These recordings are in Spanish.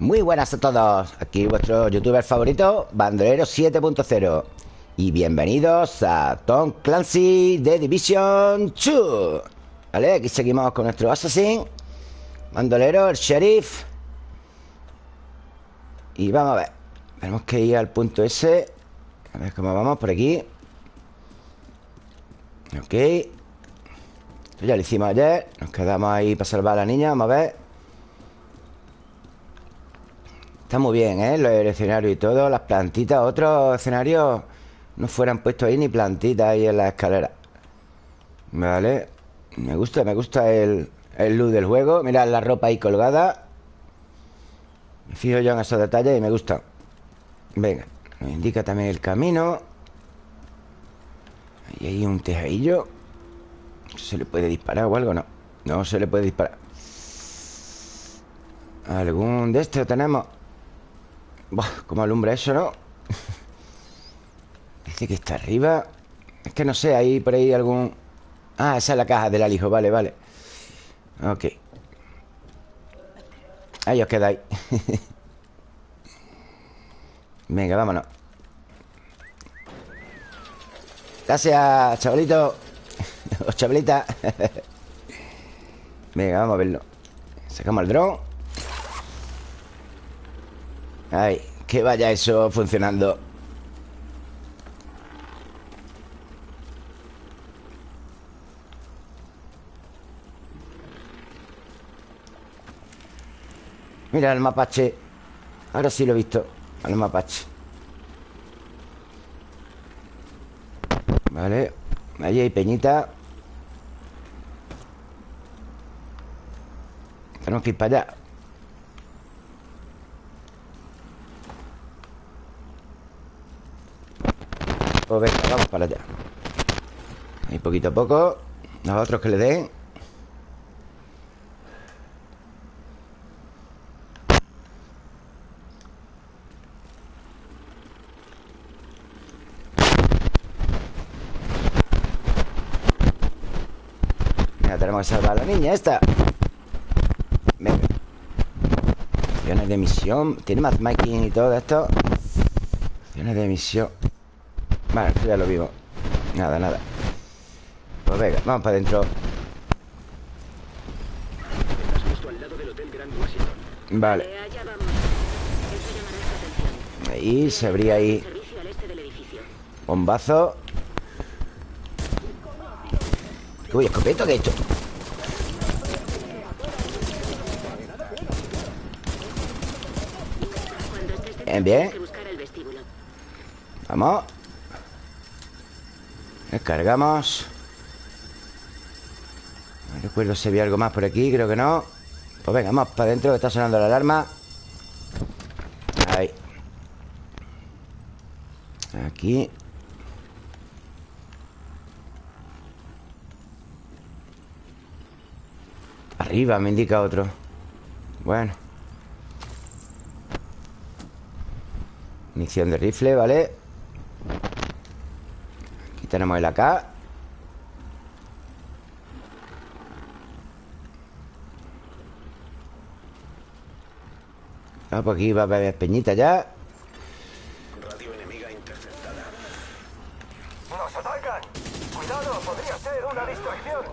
Muy buenas a todos. Aquí vuestro youtuber favorito, Bandolero 7.0. Y bienvenidos a Tom Clancy de Division 2. Vale, aquí seguimos con nuestro Assassin. Bandolero, el sheriff. Y vamos a ver. Tenemos que ir al punto S. A ver cómo vamos por aquí. Ok. Esto ya lo hicimos ayer. Nos quedamos ahí para salvar a la niña. Vamos a ver. Está muy bien, ¿eh? Los escenarios y todo. Las plantitas. Otros escenarios no fueran puestos ahí ni plantitas ahí en la escalera. Vale. Me gusta, me gusta el, el look del juego. Mira la ropa ahí colgada. Me fijo yo en esos detalles y me gusta. Venga. Nos indica también el camino. Ahí hay un tejadillo. ¿Se le puede disparar o algo? No. No se le puede disparar. ¿Algún de estos tenemos? Buah, ¿Cómo alumbra eso, no? Dice que está arriba. Es que no sé, hay por ahí algún... Ah, esa es la caja del alijo, vale, vale. Ok. Ahí os quedáis. Venga, vámonos. Gracias, chavalito. O chavalita. Venga, vamos a verlo. Sacamos el dron Ay, que vaya eso funcionando. Mira el mapache. Ahora sí lo he visto Al mapache. Vale Allí hay peñita. Tenemos que ir para allá Pues venga, vamos para allá. Ahí poquito a poco Los otros que le den. Tenemos que salvar a la niña esta. Venga. Opciones de misión. Tiene matchmaking y todo esto. Opciones de misión Vale, esto ya lo vivo. Nada, nada. Pues venga, vamos para adentro. Vale. Ahí, se abría ahí. Bombazo. Uy, escopeta he hecho Bien, bien. Vamos Descargamos No recuerdo si había algo más por aquí Creo que no. Pues venga, vamos para adentro Que está sonando la alarma. Ahí. Aquí. Arriba me indica otro. Bueno. Munición de rifle, ¿vale? Tenemos el AK Ah, pues aquí va a haber peñita ya Radio enemiga interceptada ¡Nos atacan! ¡Cuidado! ¡Podría ser una distracción!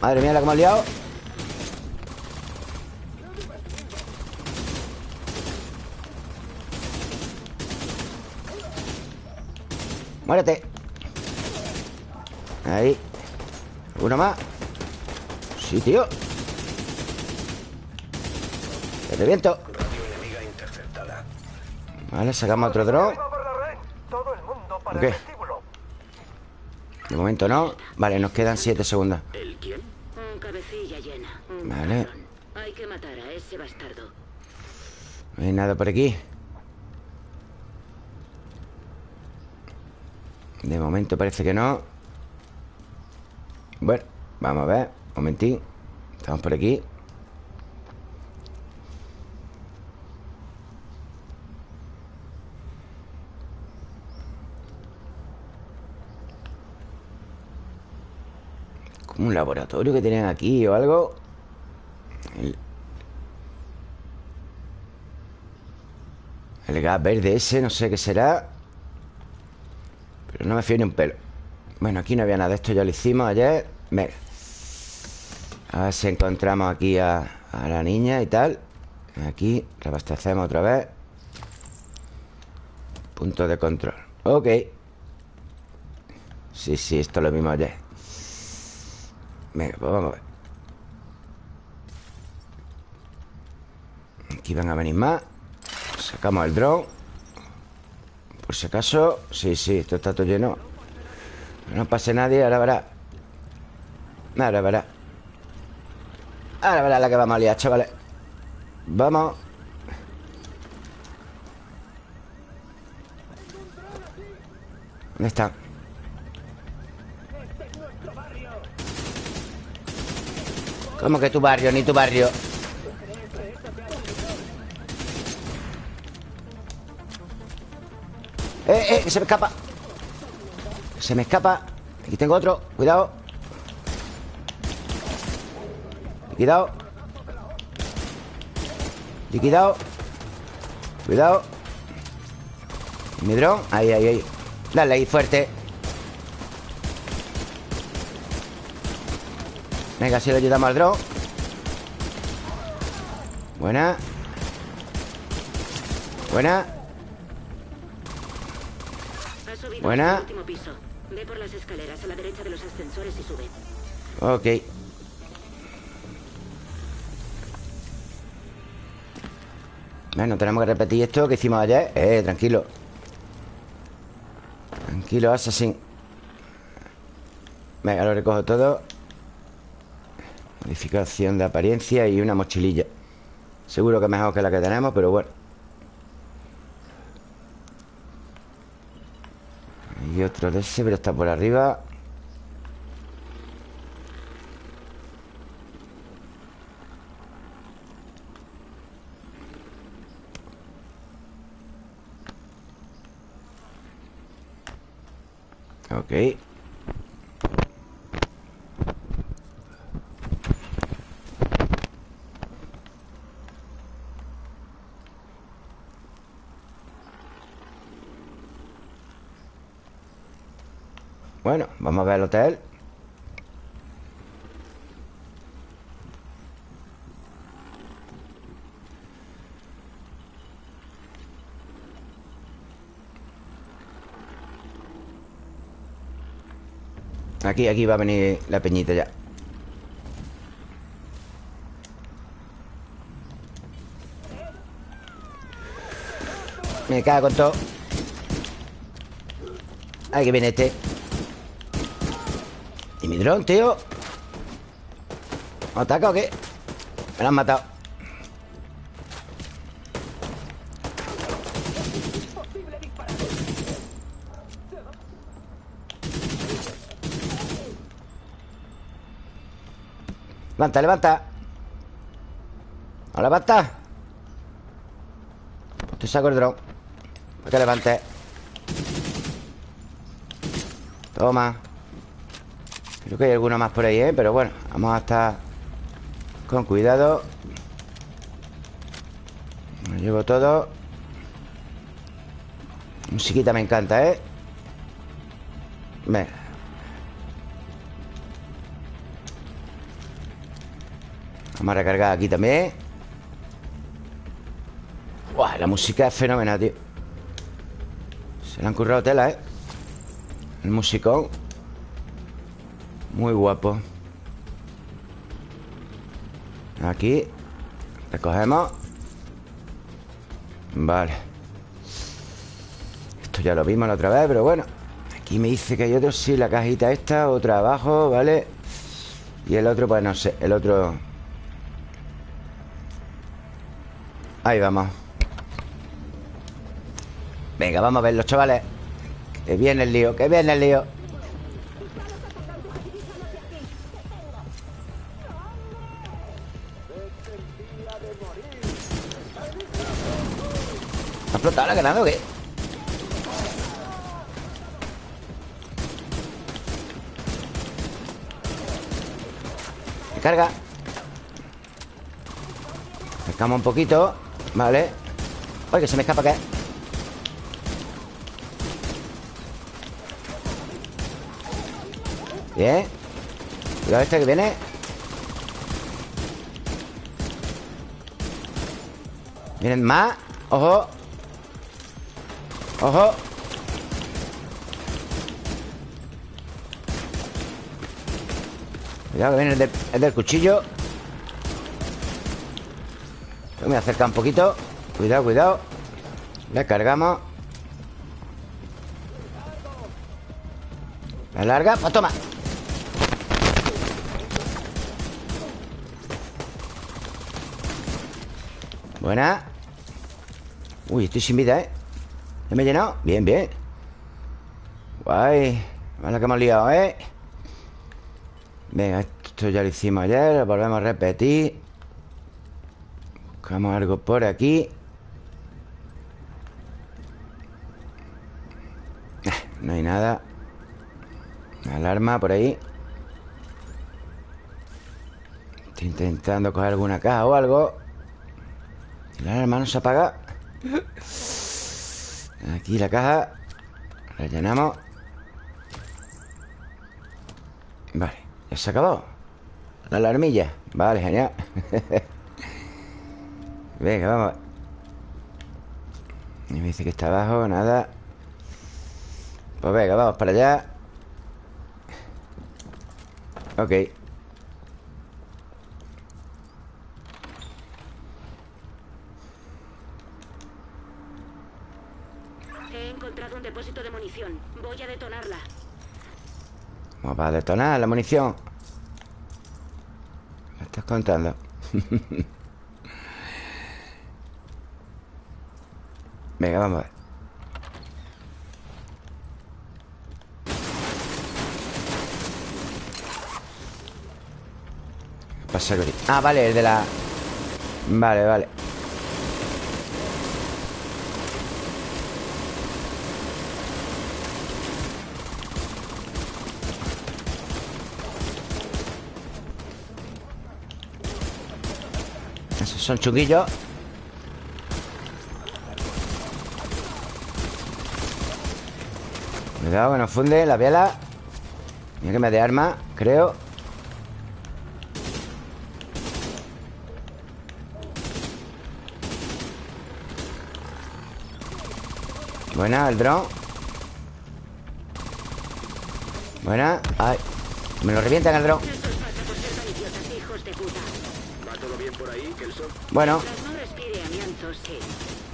Madre mía, la que hemos liado Muérete Ahí Uno más Sí, tío Te reviento Vale, sacamos otro dron para ¿Qué? el vestíbulo. De momento no Vale, nos quedan 7 segundos ¿El quién? Un cabecilla llena. Un Vale. Hay que matar a ese bastardo. No hay nada por aquí De momento parece que no. Bueno, vamos a ver. Un momentín. Estamos por aquí. Como un laboratorio que tienen aquí o algo. El gas verde ese, no sé qué será no me fío ni un pelo. Bueno, aquí no había nada Esto ya lo hicimos ayer. Venga A ver si encontramos aquí a, a la niña y tal. Aquí reabastecemos otra vez. Punto de control. Ok. Sí, sí, esto es lo mismo ayer. Venga, pues vamos a ver. Aquí van a venir más. Sacamos el drone Por si acaso Sí, sí, esto está todo lleno. No pase nadie, ahora verá. Ahora verá. Ahora verá la que vamos a liar, chavales. Vamos. ¿Dónde está? ¿Cómo que tu barrio? Ni tu barrio Eh, eh, se me escapa. Se me escapa. Aquí tengo otro, cuidado. Liquidado Liquidado Cuidado. Mi dron, ahí, ahí, ahí. Dale ahí, fuerte. Venga, si le ayudamos al dron. Buena. Buena Buena. hasta el último piso. Ve por las escaleras a la derecha de los ascensores y sube. Ok. Bueno, tenemos que repetir esto que hicimos ayer. Eh, tranquilo. Tranquilo, Assassin. Venga, lo recojo todo. Modificación de apariencia y una mochililla. Seguro que mejor que la que tenemos, pero bueno Otro de ese, pero está por arriba. Ok Bueno, vamos a ver el hotel. Aquí, aquí va a venir la peñita ya. Me cago con todo. Ahí que viene este. ¿Y mi dron, tío? ¿Me ataca o qué? Me lo han matado Levanta, levanta ¿No levanta? Pues te saco el dron Para que levante Toma Creo que hay alguno más por ahí, ¿eh? Pero bueno, vamos a estar con cuidado lo llevo todo Musiquita me encanta, ¿eh? Venga Vamos a recargar aquí también Buah, la música es fenomenal, tío Se le han currado tela, ¿eh? El musicón Muy guapo. Aquí. Recogemos. Vale. Esto ya lo vimos la otra vez, pero bueno. Aquí me dice que hay otro, sí, la cajita esta Otra abajo, ¿vale? Y el otro, pues no sé, el otro. Ahí vamos. Venga, vamos a ver los chavales. Que viene el lío, que viene el lío ¿Estaba ganando o qué? Carga. Pescamos un poquito. Vale. Ay, que se me escapa que. Bien. Cuidado este que viene. Miren, más. Ojo. Ojo Cuidado que viene el del, el del cuchillo. Me voy a acercar un poquito. Cuidado, cuidado. Le cargamos. La larga, pues toma. Buena. Uy, estoy sin vida, ¿eh? ¿Ya me he llenado? Bien, bien. Guay. Vale que hemos liado, ¿eh? Venga, esto ya lo hicimos ayer Lo volvemos a repetir. Buscamos algo por aquí. Eh, No hay nada. Alarma por ahí. Estoy intentando coger alguna caja o algo. La alarma no se apaga Aquí la caja. Rellenamos. Vale, ya se acabó La alarmilla. Vale, genial. Venga, vamos. Y me dice que está abajo, nada. Pues venga, vamos para allá. Ok He encontrado un depósito de munición. Voy a detonarla. Vamos a detonar la munición ¿Me estás contando? Venga, vamos a ver ¿Qué pasa? Ah, vale, el de la... Vale, vale son chunguillos Cuidado que nos funde la vela Mira que me de arma, creo. Buena, el dron. Buena. Ay Me lo revientan el dron No os pasa por ser tan idiotas, hijos de puta. ¿Va todo bien por ahí, Kelso? Bueno. Tras no respire amianto, sí.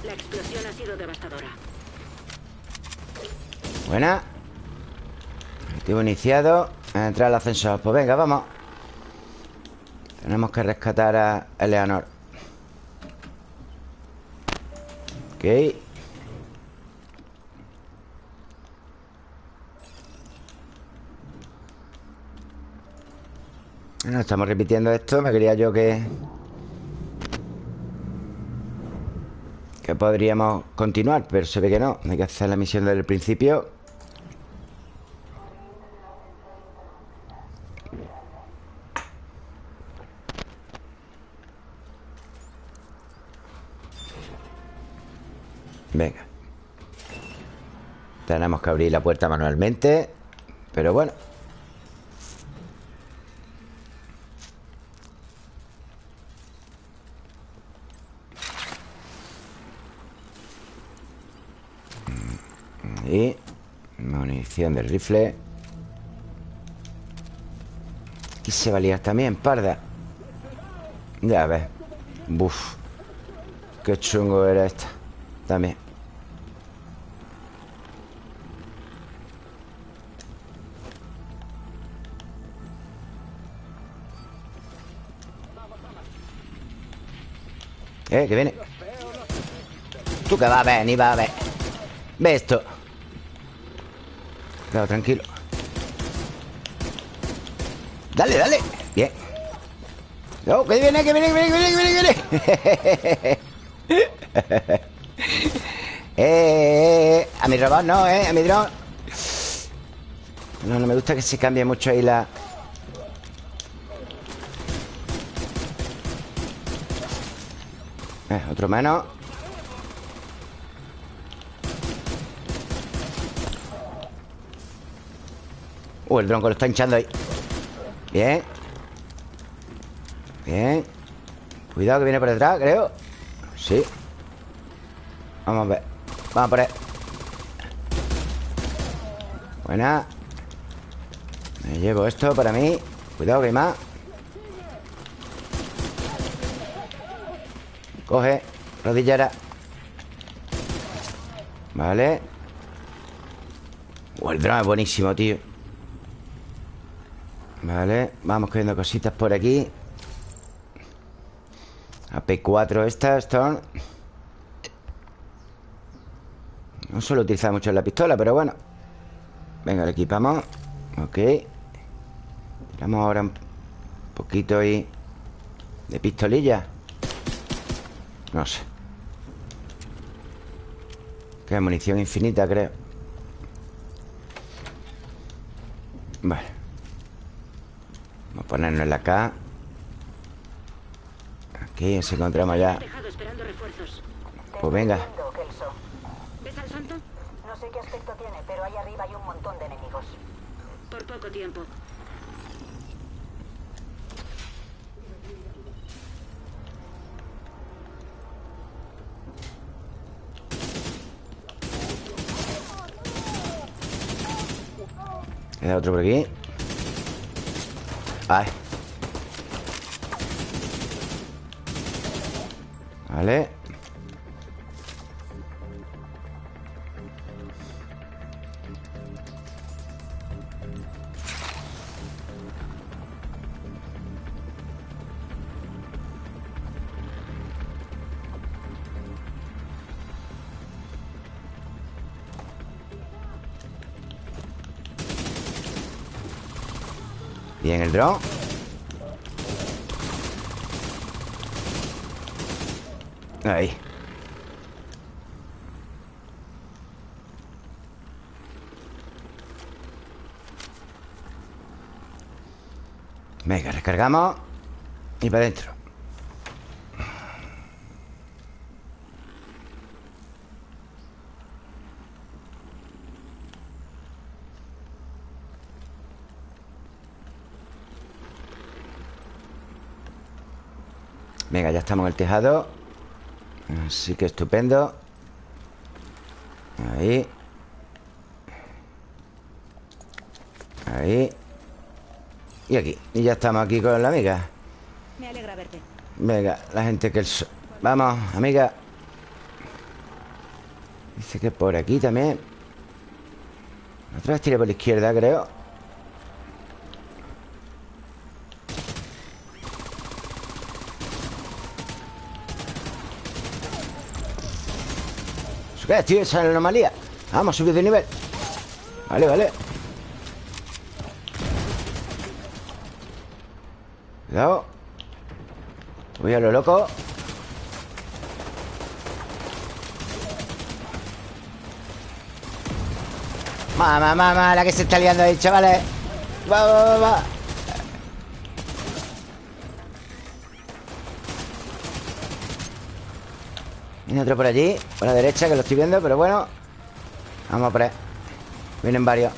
La explosión ha sido devastadora. Buena. Objetivo iniciado. Entrar al ascensor. Pues venga, vamos. Tenemos que rescatar a Eleanor. Ok. Bueno, estamos repitiendo esto. Me quería yo que podríamos continuar Pero se ve que no. Hay que hacer la misión desde el principio. Venga. Tenemos que abrir la puerta manualmente Pero bueno Y del rifle. Aquí se va a liar también, parda. Ya ves. Buf. Qué chungo era esta. También. Eh, que viene. Tú que vas a ver, ni vas a ver. Ve esto Claro, tranquilo. Dale, dale. Bien. No, que viene, que viene, que viene, que viene, que viene, eh, eh, eh, A mi robot no, eh A mi dron. No, no me gusta que se cambie mucho ahí la... Eh, otro menos Uh, el que lo está hinchando ahí. Bien. Bien. Cuidado que viene por detrás, creo. Sí. Vamos a ver. Vamos por ahí Buena. Me llevo esto para mí. Cuidado que hay más. Coge Rodillera Vale. Oh, el dron es buenísimo, tío Vale Vamos cogiendo cositas por aquí. AP4 esta, Storm No suelo utilizar mucho la pistola, pero bueno. Venga, le equipamos. Ok. Tiramos ahora un poquito ahí De pistolilla. No sé. Que munición infinita, creo. Vale Vamos a ponernos en la K Aquí nos encontramos ya Tejado esperando refuerzos. Pues venga. ¿Ves al santo? No sé qué aspecto tiene, pero ahí arriba hay un montón de enemigos. Por poco tiempo. Queda otro por aquí Ay Vale el dron. Ahí. Venga, recargamos Y para adentro Venga, ya estamos en el tejado. Así que estupendo. Ahí. Ahí. Y aquí. Y ya estamos aquí con la amiga. Me alegra verte. Venga, la gente que el... so- Vamos, amiga. Dice que por aquí también. Otra vez tiré por la izquierda, creo ¿Eso qué es, tío? Esa es la anomalía. Vamos, subir de nivel. Vale, vale. Cuidado. Voy a lo loco. Mamá, mamá, la que se está liando ahí, chavales. Va, va, va, va Viene otro por allí Por la derecha, que lo estoy viendo, pero bueno. Vamos por ahí. Vienen varios.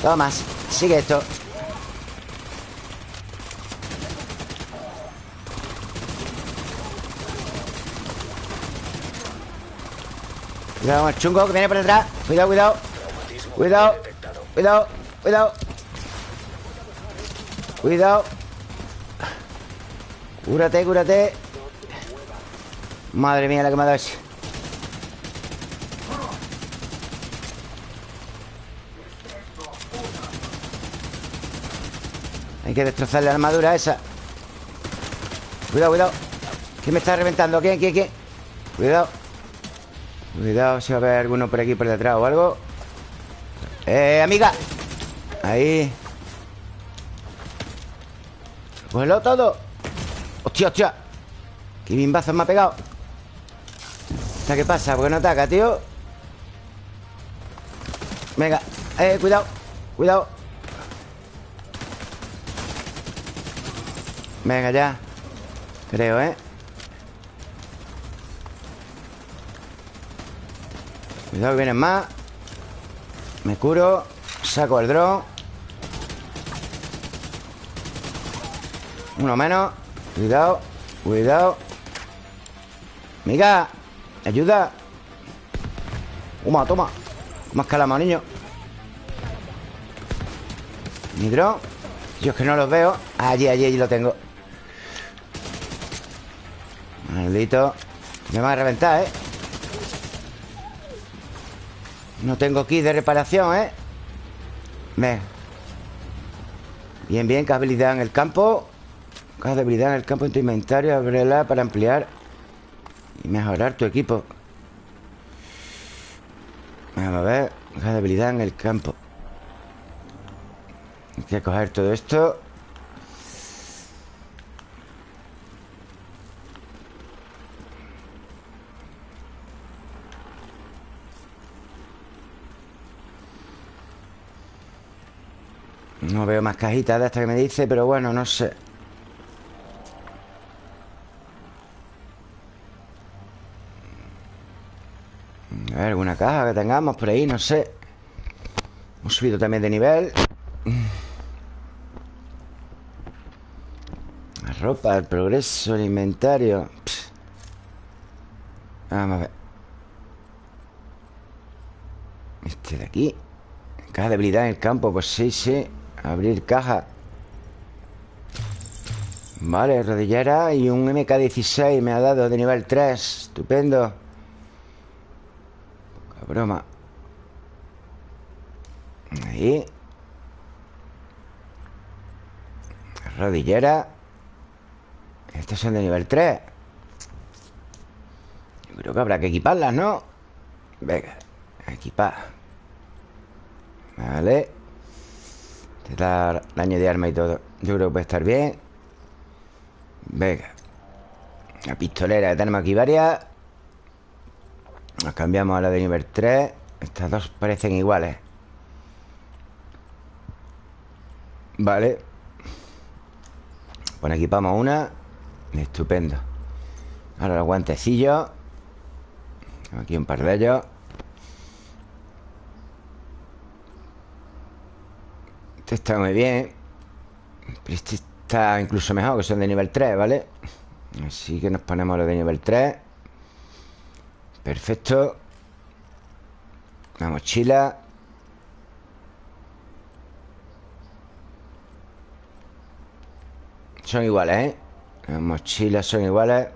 Toma, sigue esto. Cuidado con el chungo que viene por detrás. Cuidado, cuidado. Cuidado Cuidado, cuidado. Cuidado. Cúrate, cúrate Madre mía la que me ha dado ese Hay que destrozar la armadura esa Cuidado, cuidado ¿Quién me está reventando? ¿Quién, quién, quién? Cuidado Cuidado si va a haber alguno por aquí por detrás o algo ¡Eh, amiga! Ahí Cógelo todo ¡Hostia, hostia! ¡Qué bimbazos me ha pegado! ¿Esta qué pasa? ¿Por qué no ataca, tío? Venga. Eh, cuidado. Cuidado. Venga, ya. Creo, ¿eh? Cuidado que vienen más. Me curo. Saco el dron Uno menos. Cuidado. Cuidado. Miga Ayuda. Toma, toma. Más calama, niño. Mi dron Yo es que no los veo. Allí, allí, allí lo tengo. Maldito Me van a reventar, ¿eh? No tengo kit de reparación, ¿eh? Ven Bien, bien, ¿qué habilidad en el campo? ¿Qué habilidad en el campo en tu inventario? Ábrela para ampliar Y mejorar tu equipo. Vamos a ver ¿Qué habilidad en el campo? Hay que coger todo esto. No veo más cajitas de esta que me dice Pero bueno, no sé A alguna caja que tengamos por ahí, no sé. Hemos subido también de nivel. La ropa, el progreso, el inventario. Vamos a ver. Este de aquí. Caja de habilidad en el campo Pues sí, sí. Abrir caja. Vale, rodillera y un MK16 me ha dado de nivel 3 Estupendo broma. Ahí. Rodillera. Estas son de nivel 3 Yo creo que habrá que equiparlas, ¿no? Venga, equipar. Vale. Te da daño de arma y todo. Yo creo que puede estar bien. Venga. La pistolera, tenemos aquí varias Nos cambiamos a la de nivel 3 Estas dos parecen iguales. Vale. Pues equipamos una. Estupendo. Ahora los guantecillos. Aquí un par de ellos. Este está muy bien. Pero este está incluso mejor Que son de nivel 3, ¿vale? Así que nos ponemos los de nivel 3 Perfecto. La mochila. Son iguales, ¿eh? Las mochilas son iguales.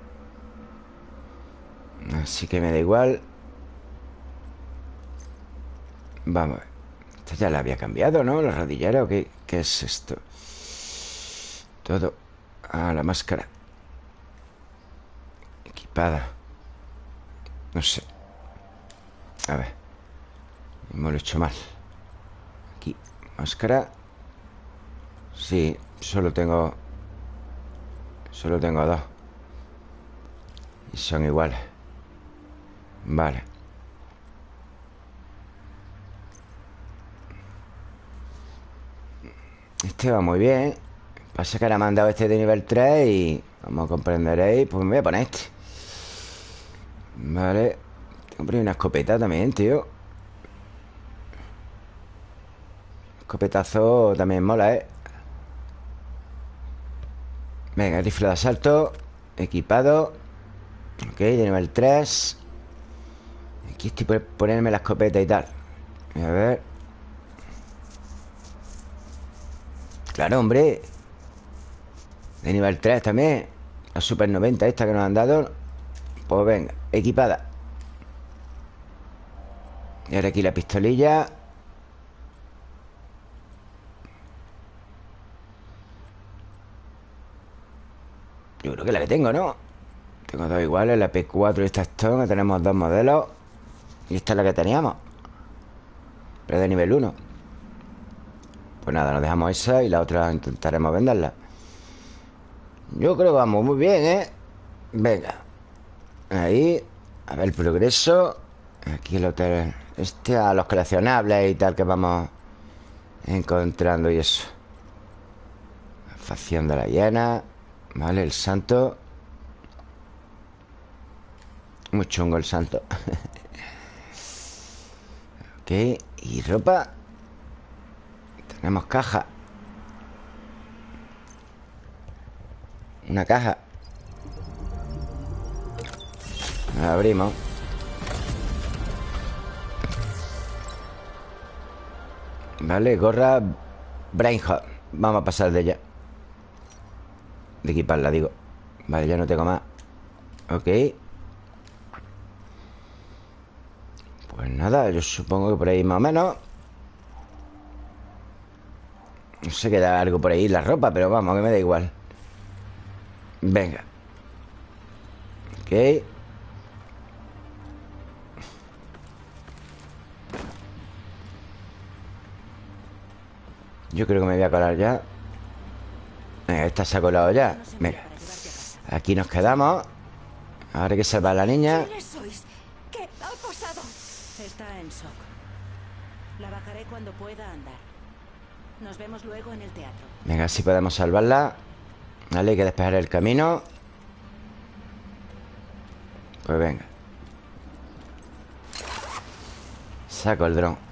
Así que me da igual. Vamos a ver. Ya la había cambiado, ¿no? La rodillera o qué, qué es esto Todo. Ah, la máscara. Equipada No sé. A ver. Me lo he hecho mal. Aquí, máscara. Sí, solo tengo Solo tengo dos. Y son iguales. Vale. Este va muy bien. Pasa que ahora me han dado este de nivel 3 Y como comprenderéis Pues me voy a poner este Vale. Hombre, una escopeta también, tío. Escopetazo también mola, ¿eh? Venga, rifle de asalto. Equipado. Ok, de nivel 3 Aquí estoy por ponerme la escopeta y tal. A ver. Claro, hombre. De nivel 3 también. La Super 90 esta que nos han dado. Pues venga, equipada. Y ahora aquí la pistolilla. Yo creo que la que tengo, ¿no? Tengo dos iguales, la P4 y esta Stone Tenemos dos modelos. Y esta es la que teníamos. Pero de nivel 1 pues nada, nos dejamos esa y la otra intentaremos venderla. Yo creo que vamos muy bien, ¿eh? Venga Ahí A ver el progreso. Aquí el hotel Este a los coleccionables y tal que vamos encontrando y eso. Facción de la hiena Vale, el santo. Muy chungo el santo. Ok Y ropa. Tenemos caja. Una caja Abrimos. Vale, gorra Brainhot Vamos a pasar de ella. De equiparla, digo. Vale, ya no tengo más. Ok. Pues nada, yo supongo que por ahí más o menos. No sé queda algo por ahí La ropa, pero vamos, que me da igual. Venga. Ok Yo creo que me voy a colar ya Venga, esta se ha colado ya Mira Aquí nos quedamos Ahora hay que salvar a la niña. ¿Qué ha pasado? Está en shock. La bajaré cuando pueda andar. Nos vemos luego en el teatro. Venga, si podemos salvarla Vale, hay que despejar el camino Pues venga Saco el dron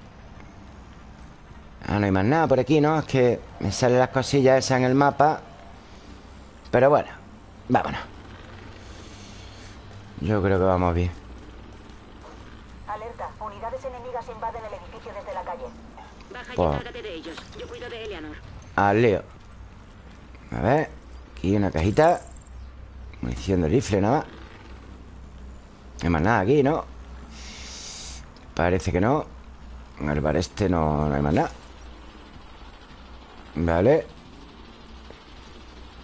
Ah, no hay más nada por aquí, ¿no? Es que me salen las cosillas esas en el mapa Pero bueno Vámonos Yo creo que vamos bien Alerta, unidades enemigas invaden el edificio desde la calle. Baja y encárgate de ellos. Yo cuido de Eleanor. Al lío A ver Aquí una cajita Munición de rifle nada más No hay más nada aquí, ¿no? Parece que no En el bar este no, no hay más nada Vale.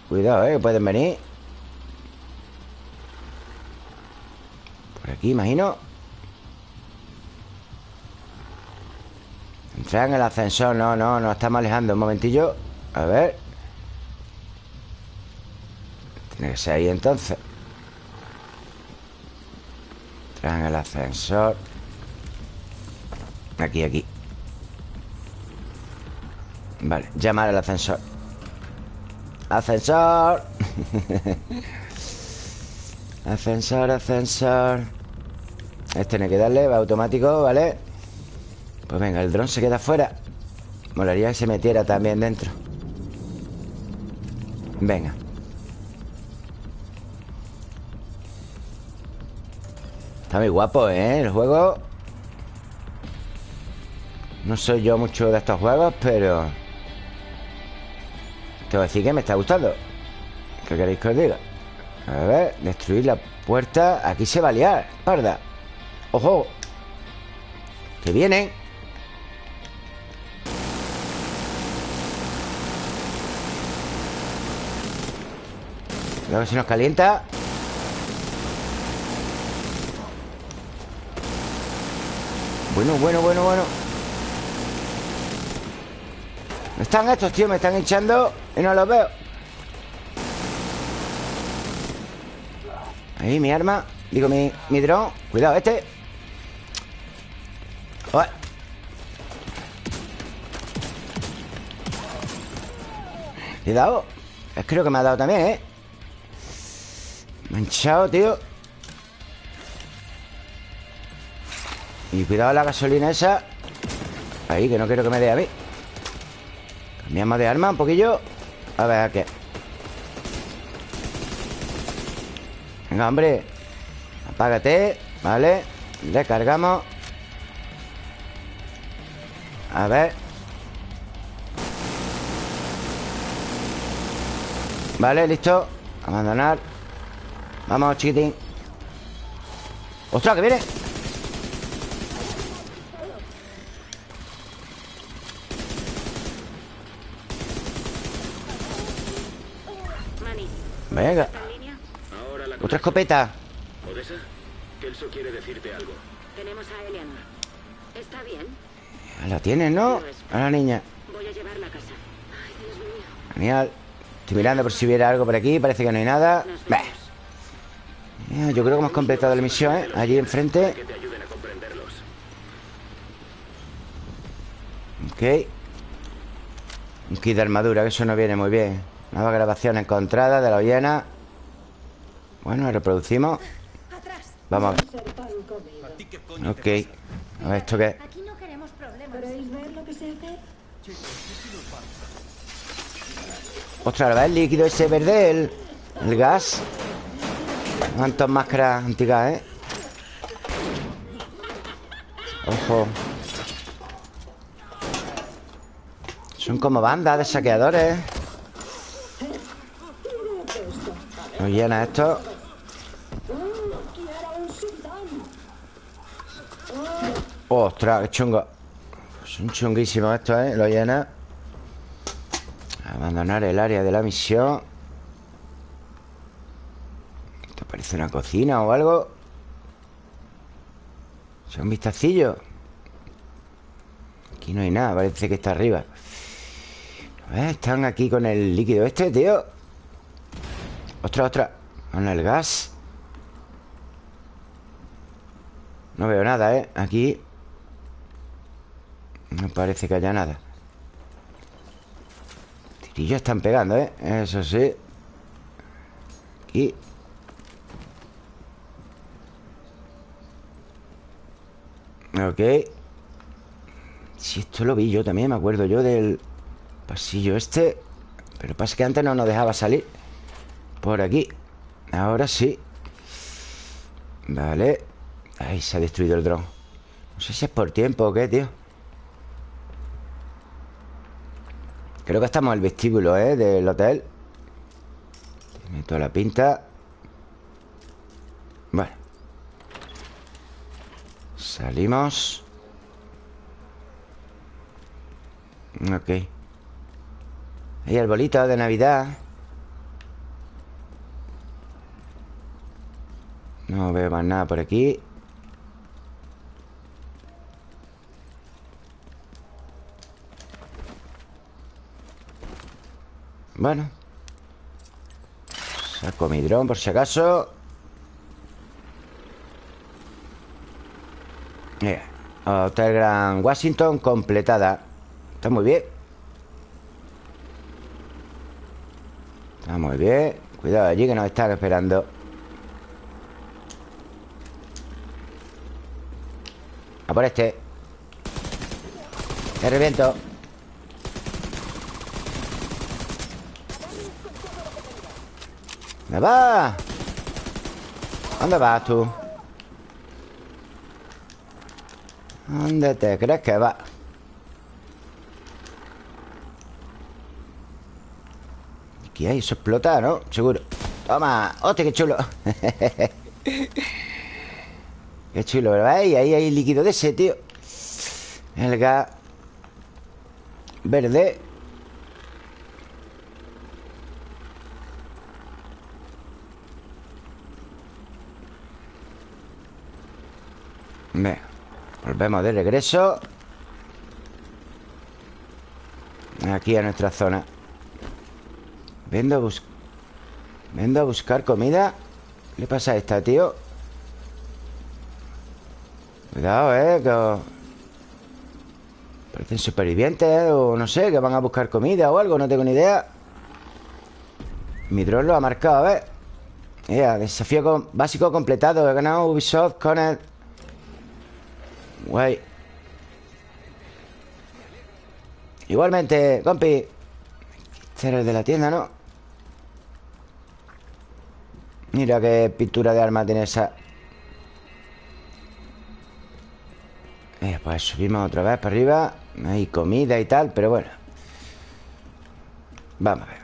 Cuidado, ¿eh? Que pueden venir. Por aquí, imagino. Entrar en el ascensor. No, no, nos estamos alejando Un momentillo. A ver. Tiene que ser ahí entonces. Entrar en el ascensor. Aquí, aquí Vale, llamar al ascensor. Ascensor. Ascensor, ascensor. Este tiene que darle, va automático, ¿vale? Pues venga, el dron se queda fuera. Molaría que se metiera también dentro. Venga. Está muy guapo, ¿eh? El juego. No soy yo mucho de estos juegos, pero Tengo que decir que me está gustando ¿Qué queréis que os diga? A ver, destruir la puerta Aquí se va a liar, parda ¡Ojo! Que vienen Cuidado que se nos calienta Bueno, bueno, bueno, bueno ¿Dónde están estos, tío? Me están echando y no los veo. Ahí, mi arma. Digo, mi, mi dron. Cuidado, este. Ué. Cuidado Es creo que me ha dado también, ¿eh? Manchado, tío. Y cuidado la gasolina esa. Ahí, que no quiero que me dé a mí. Cambiamos de arma un poquillo A ver, ¿qué? Venga, hombre. Apágate Vale Recargamos. A ver. Vale, listo. Abandonar. Vamos, chiquitín. ¡Ostras, que viene! Manny, Venga Otra escopeta Odessa, Kelso quiere decirte algo. Tenemos a Eleanor. ¿Está bien? La tienes, ¿no? A la niña Voy a llevarla a casa. Ay, Dios mío. Genial Estoy mirando por si hubiera algo por aquí Parece que no hay nada Yo creo que hemos completado la misión, ¿eh? Allí enfrente Que te ayuden a comprenderlos. Ok Un kit de armadura, que eso no viene muy bien Nueva grabación encontrada de la ollena Bueno, reproducimos. Vamos a ver Ok A ver, ¿esto qué es? Aquí no queremos problemas. ¿Queréis ver lo que sé hacer? Ostras, ¿ves el líquido ese verde? El, el gas ¿Cuántas máscaras antigas, eh? Ojo Son como bandas de saqueadores Lo llena esto. Ostras, qué chungo. Son chunguísimos estos, ¿eh? Lo llena. Abandonar el área de la misión. Esto parece una cocina o algo Es un vistacillo. Aquí no hay nada, parece que está arriba. Están aquí con el líquido este, tío Ostras, ostras Con el gas. No veo nada, ¿eh? Aquí. No parece que haya nada. Tirillos están pegando, ¿eh? Eso sí. Aquí. Ok. Si esto lo vi yo también Me acuerdo yo del pasillo este. Pero pasa que antes no nos dejaba salir Por aquí. Ahora sí. Vale. Ahí se ha destruido el dron. No sé si es por tiempo o qué, tío. Creo que estamos en el vestíbulo, ¿eh? Del hotel. Tiene toda la pinta. Bueno Salimos. Ok. Ahí el bolito de Navidad No veo más nada por aquí. Bueno. Saco mi dron por si acaso. Mira, Hotel Gran Washington completada. Está muy bien. Está muy bien. Cuidado allí que nos están esperando por este Te reviento ¿Dónde vas? ¿Dónde vas tú? ¿Dónde te crees que vas? Aquí hay, eso explota, ¿no? Seguro Toma, hostia, qué chulo Qué chulo, ¿verdad? Y ahí hay líquido de ese, tío. El gas Verde. Venga Volvemos de regreso. Aquí a nuestra zona. Vendo a buscar Vendo a buscar comida. ¿Qué le pasa a esta, tío? Cuidado, eh que... Parecen supervivientes O no sé, que van a buscar comida o algo No tengo ni idea. Mi dron lo ha marcado, a ver. Yeah, Desafío básico completado He ganado Ubisoft con el Guay. Igualmente, compi Este era el de la tienda, ¿no? Mira qué pintura de arma tiene esa eh, Pues subimos otra vez para arriba. Hay comida y tal, pero bueno. Vamos a ver.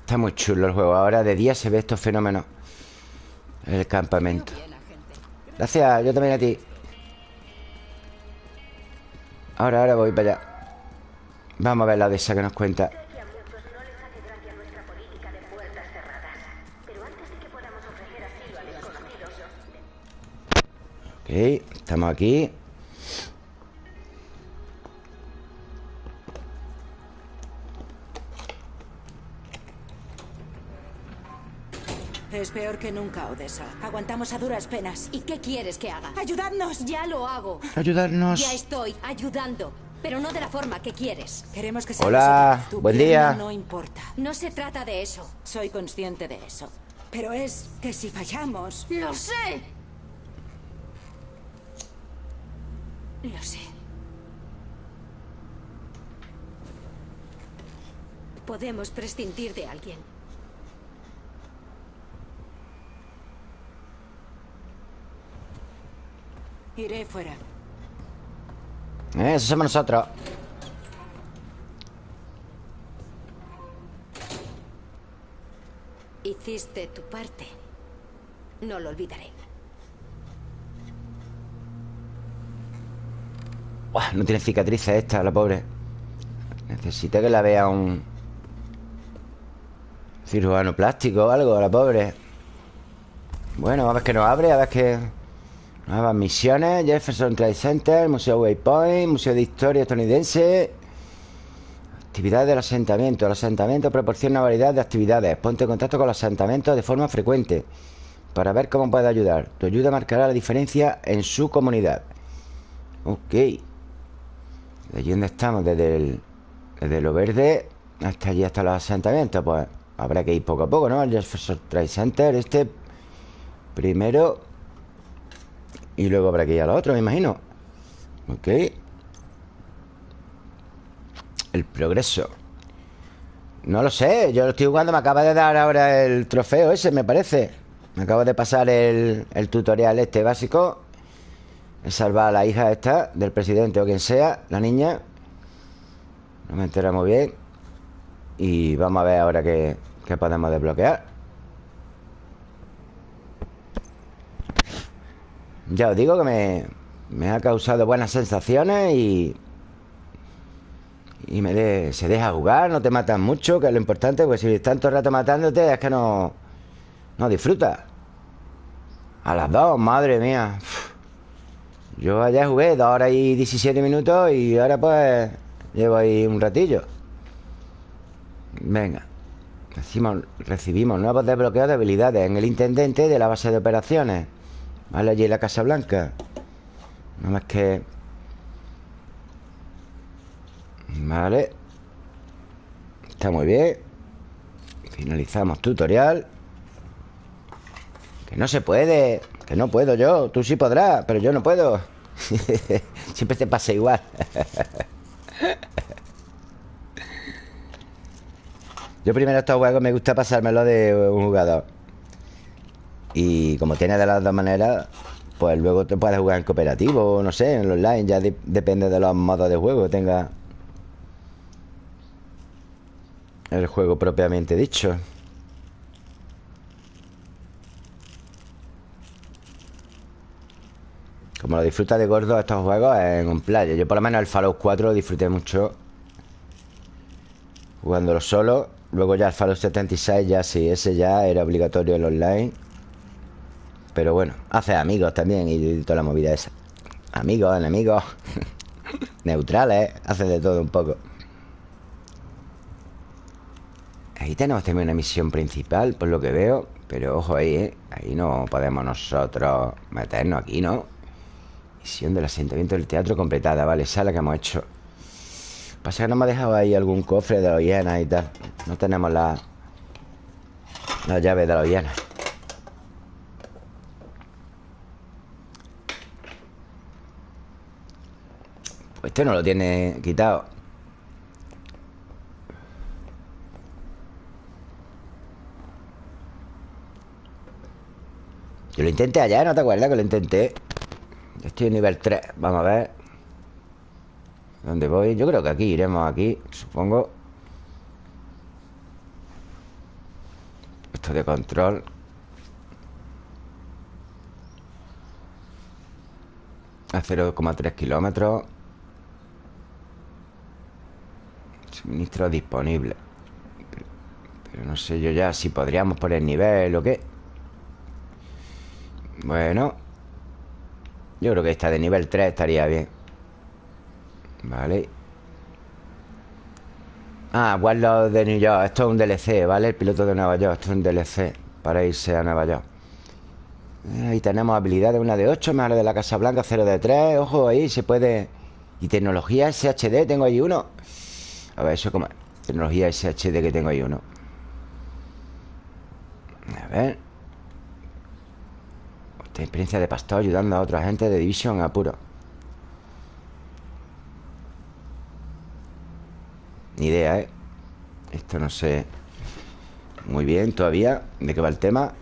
Está muy chulo el juego. Ahora de día se ve estos fenómenos El campamento. Gracias, yo también a ti. Ahora, ahora voy para allá. Vamos a ver la de esa que nos cuenta Ok, estamos aquí Es peor que nunca, Odessa. Aguantamos a duras penas. ¿Y qué quieres que haga? ¡Ayudadnos! Ya lo hago. Ayudarnos Ya estoy ayudando. Pero no de la forma que quieres. Queremos que Hola, tu buen pierna día. No importa. No se trata de eso. Soy consciente de eso. Pero es que si fallamos... ¡Lo sé! Lo sé. Podemos prescindir de alguien. Iré fuera. Eso somos nosotros Hiciste tu parte. No lo olvidaré. No tiene cicatrices esta, la pobre. Necesita que la vea un Cirujano plástico o algo, la pobre. Bueno, a ver que nos abre A ver que... Nuevas misiones. Jefferson Trade Center Museo Waypoint Museo de Historia estadounidense. Actividades del asentamiento. El asentamiento proporciona una variedad de actividades. Ponte en contacto con los asentamientos de forma frecuente Para ver cómo puede ayudar. Tu ayuda marcará la diferencia en su comunidad. Ok ¿De allí dónde estamos? Desde, el, desde lo verde hasta allí, hasta los asentamientos Pues habrá que ir poco a poco, ¿no? El Jefferson Trade Center Este primero Y luego habrá que ir a lo otro, me imagino Ok El progreso No lo sé, yo lo estoy jugando Me acaba de dar ahora el trofeo ese, me parece Me acabo de pasar el, el tutorial este básico salvar a la hija esta Del presidente o quien sea La niña No me entero muy bien Y vamos a ver ahora qué, qué podemos desbloquear Ya os digo que me, me ha causado buenas sensaciones y... Y de- se deja jugar, no te matan mucho, que es lo importante, pues si el rato matándote es que no... No disfrutas. A las dos, madre mía. Yo ayer jugué dos horas y 17 minutos y ahora pues llevo ahí un ratillo. Venga. Recibimos, recibimos nuevos desbloqueos de habilidades en el intendente de la base de operaciones. Vale, allí en la Casa Blanca. No más que... Vale. Está muy bien. Finalizamos tutorial. Que no se puede. Que no puedo yo. Tú sí podrás, pero yo no puedo. Siempre te pasa igual. yo primero estos juegos me gusta pasármelo de un jugador. Y como tiene de las dos maneras, pues luego te puedes jugar en cooperativo, no sé, en online. Ya de- depende de los modos de juego que tenga el juego propiamente dicho. Como lo disfruta de gordo estos juegos en un playa. Yo por lo menos el Fallout 4 lo disfruté mucho jugándolo solo. Luego ya el Fallout 76 ya sí, ese ya era obligatorio el online. Pero bueno, hace amigos también y toda la movida esa. Amigos, enemigos, neutrales, hace de todo un poco. Ahí tenemos también una misión principal, por lo que veo. Pero ojo ahí, ¿eh? Ahí no podemos nosotros meternos aquí, ¿no? Misión del asentamiento del teatro completada, vale, esa es la que hemos hecho. Pasa que no me ha dejado ahí algún cofre de los hienas y tal. No tenemos la, la llave de los hienas. Pues este no lo tiene quitado. Yo lo intenté ayer, ¿no te acuerdas que lo intenté? Estoy en nivel 3, vamos a ver. ¿Dónde voy? Yo creo que aquí, iremos aquí, supongo. Esto de control. A 0,3 kilómetros. Suministro disponible. Pero, pero no sé yo ya si podríamos poner nivel o qué. Bueno Yo creo que esta de nivel 3 estaría bien. Vale. Ah, Warlord de New York. Esto es un DLC, ¿vale? El piloto de Nueva York. Esto es un DLC para irse a Nueva York. Eh, Ahí tenemos habilidades. Una de 8, más la de la Casa Blanca 0 de 3 Ojo, ahí se puede. Y tecnología SHD, tengo ahí uno. A ver, eso como Tecnología SHD que tengo ahí uno. A ver Esta experiencia de pastor ayudando a otra gente de Division en apuro. Ni idea, ¿eh? Esto no sé Muy bien todavía De qué va el tema.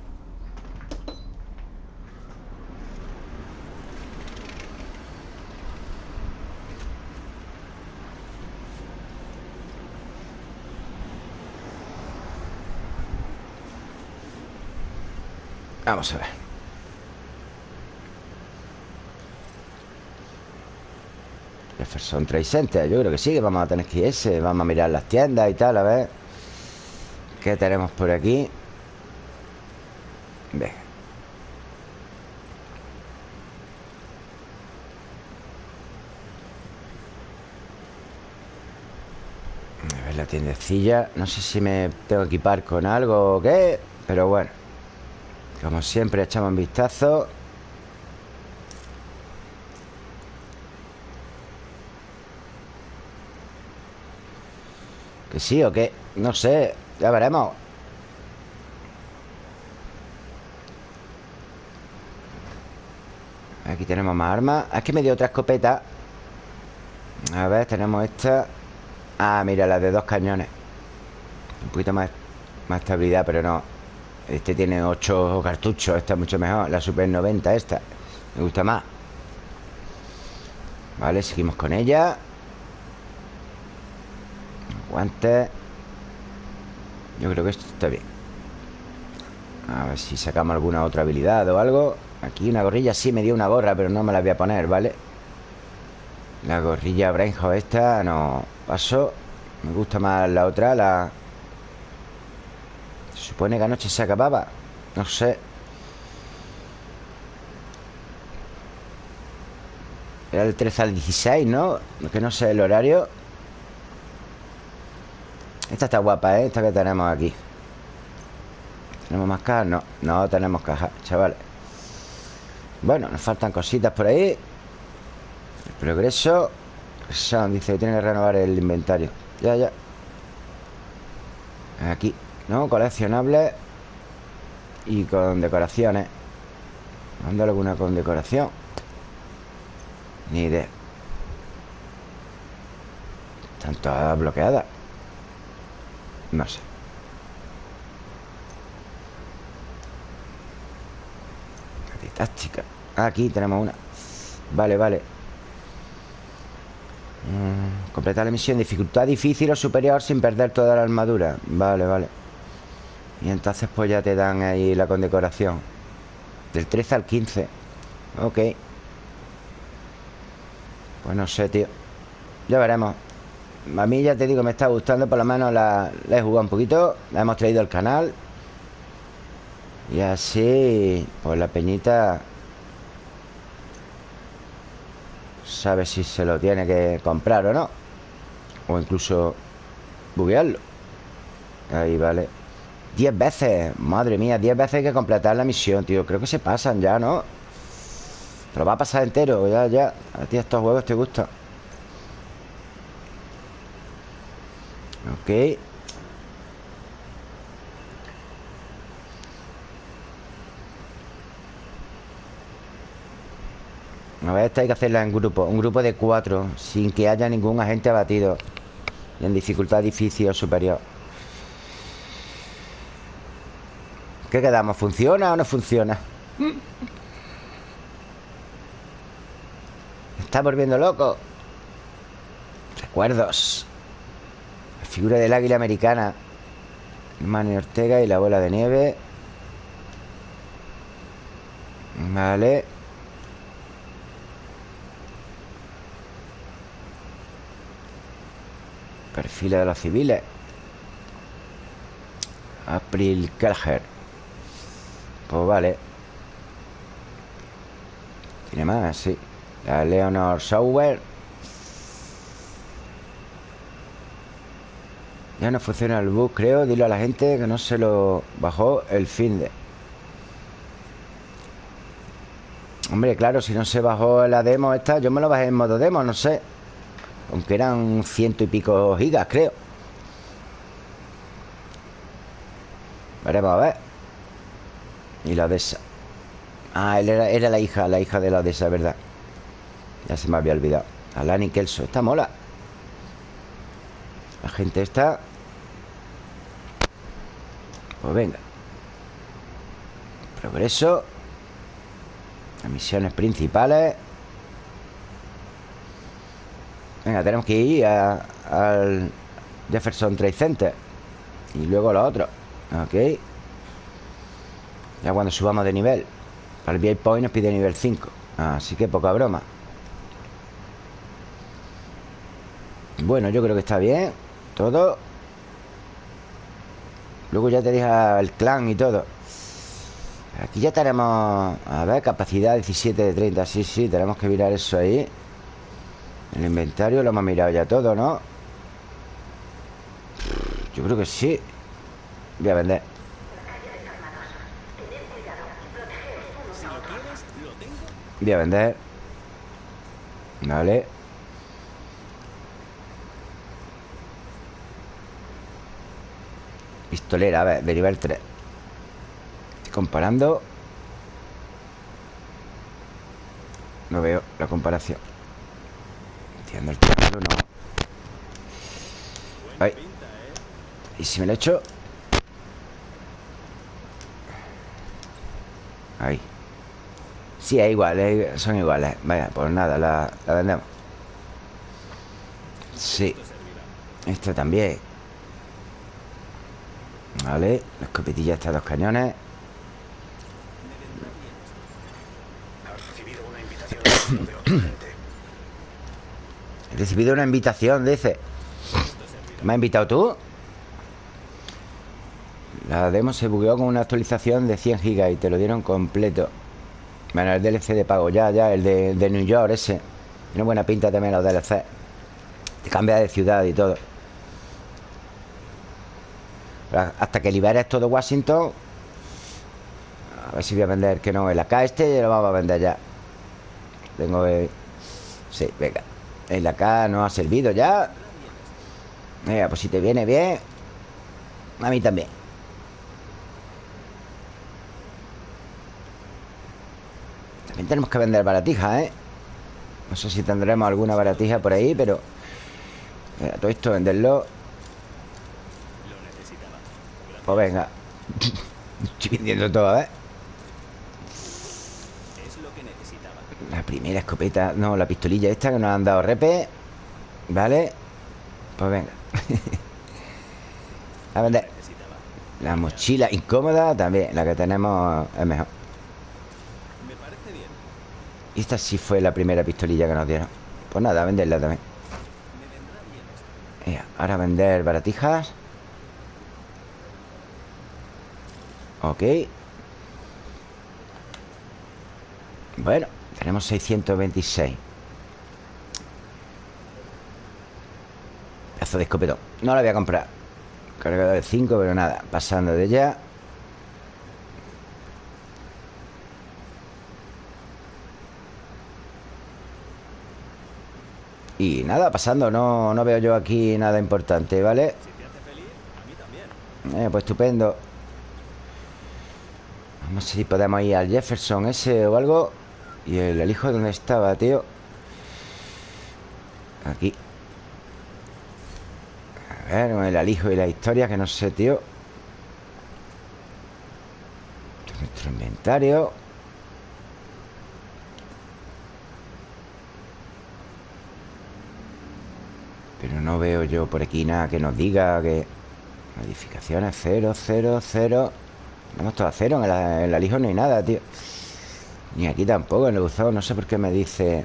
Vamos a ver Jefferson Trade Center Yo creo que sí, que vamos a tener que ir ese Vamos a mirar las tiendas y tal, a ver ¿Qué tenemos por aquí? Venga A ver la tiendecilla No sé si me tengo que equipar con algo o qué Pero bueno como siempre echamos un vistazo ¿Que sí o qué? No sé, ya veremos. Aquí tenemos más armas. Es que me dio otra escopeta. A ver, tenemos esta. Ah, mira, la de dos cañones. Un poquito más, más estabilidad, pero no. Este tiene 8 cartuchos Esta es mucho mejor. La Super 90 esta Me gusta más. Vale, seguimos con ella Guantes Yo creo que esto está bien. A ver si sacamos alguna otra habilidad o algo. Aquí una gorrilla Sí me dio una gorra Pero no me la voy a poner, ¿vale? La gorrilla Brainhouse esta No paso Me gusta más la otra La supone que anoche se acababa. No sé. Era el 13 al 16, ¿no? Que no sé el horario Esta está guapa, ¿eh? Esta que tenemos aquí. ¿Tenemos más cajas? No, no tenemos cajas, chavales Bueno, nos faltan cositas por ahí. El progreso. Son, dice que tiene que renovar el inventario. Ya, ya. Aquí ¿No? Coleccionables. Y con decoraciones. ¿Mando alguna con decoración? Ni idea. Están todas bloqueadas No sé. Táctica Aquí tenemos una. Vale, vale. Mm, Completar la misión. Dificultad difícil o superior sin perder toda la armadura. Vale, vale. Y entonces pues ya te dan ahí la condecoración. Del 13 al 15 Ok. Pues no sé, tío. Ya veremos A mí ya te digo, me está gustando Por lo menos la, he jugado un poquito La hemos traído al canal. Y así Pues la peñita Sabe si se lo tiene que comprar o no O incluso Buguearlo. Ahí vale. Diez veces, madre mía Diez veces hay que completar la misión, tío. Creo que se pasan ya, ¿no? Pero va a pasar entero, ya, ya. A ti estos juegos te gustan Ok. A ver, esta hay que hacerla en grupo. Un grupo de cuatro Sin que haya ningún agente abatido Y en dificultad difícil o superior. ¿Qué quedamos? ¿Funciona o no funciona? Está volviendo loco. Recuerdos figura del águila americana Manny Ortega y la bola de nieve. Vale. Perfiles de los civiles. April Kelher pues vale. Tiene más, sí. La Leonor Sauer Ya no funciona el bus, creo. Dile a la gente que no se lo bajó el fin de Hombre, claro, si no se bajó la demo esta Yo me lo bajé en modo demo, no sé. Aunque eran ciento y pico gigas, creo. Veremos a ver. Y la Odessa. Ah, él era, era la hija, la hija de la Odessa, ¿verdad? Ya se me había olvidado. Alani Kelso, esta mola. La gente está Pues venga. Progreso. Las misiones principales. Venga, tenemos que ir a- al Jefferson Trade Center. Y luego los otros Ok. Ya cuando subamos de nivel. Para el Point nos pide nivel 5 Así que poca broma. Bueno, yo creo que está bien. Todo Luego ya te deja el clan y todo. Aquí ya tenemos A ver, capacidad 17 de 30 Sí, sí, tenemos que mirar eso ahí. El inventario lo hemos mirado ya todo, ¿no? Yo creo que sí. Voy a vender. Voy a vender. Vale Pistolera, a ver, de nivel 3 Estoy comparando. No veo la comparación. Entiendo el triángulo, no. Ahí ¿Y si me lo echo? Ahí. Sí, es igual, son iguales. Vaya, pues nada, la, la vendemos. Sí. Esta también Vale, la escopetilla está dos cañones. He recibido una invitación, dice. ¿Me has invitado tú? La demo se bugueó con una actualización de 100 gigas Y te lo dieron completo. Bueno, el DLC de pago Ya, ya, el de, de New York ese. Tiene buena pinta también los DLC Te cambia de ciudad y todo Hasta que liberes todo Washington A ver si voy a vender Que no, el AK este ya lo vamos a vender ya. Tengo que... Sí, venga. El AK no ha servido ya. Venga, pues si te viene bien A mí también. También tenemos que vender baratijas, ¿eh? No sé si tendremos alguna baratija por ahí, pero... Mira, todo esto venderlo Pues venga. Estoy vendiendo todo, ¿eh? La primera escopeta No, la pistolilla esta que nos han dado repe Vale Pues venga. A vender La mochila incómoda también La que tenemos es mejor. Y esta sí fue la primera pistolilla que nos dieron. Pues nada, a venderla también. Ahora vender baratijas Ok. Bueno, tenemos 626 Pedazo de escopetón. No la voy a comprar. Cargador de 5, pero nada Pasando de ella Y nada, pasando No, no veo yo aquí nada importante, ¿vale? Eh, pues estupendo no sé si podemos ir al Jefferson ese o algo. Y el elijo donde estaba, tío Aquí. A ver, el alijo y la historia Que no sé, tío. Nuestro inventario. Pero no veo yo por aquí nada que nos diga que... Modificaciones 0, 0, 0 Vamos todos a cero en la, en la Lijo no hay nada, tío. Ni aquí tampoco, en el buzón No sé por qué me dice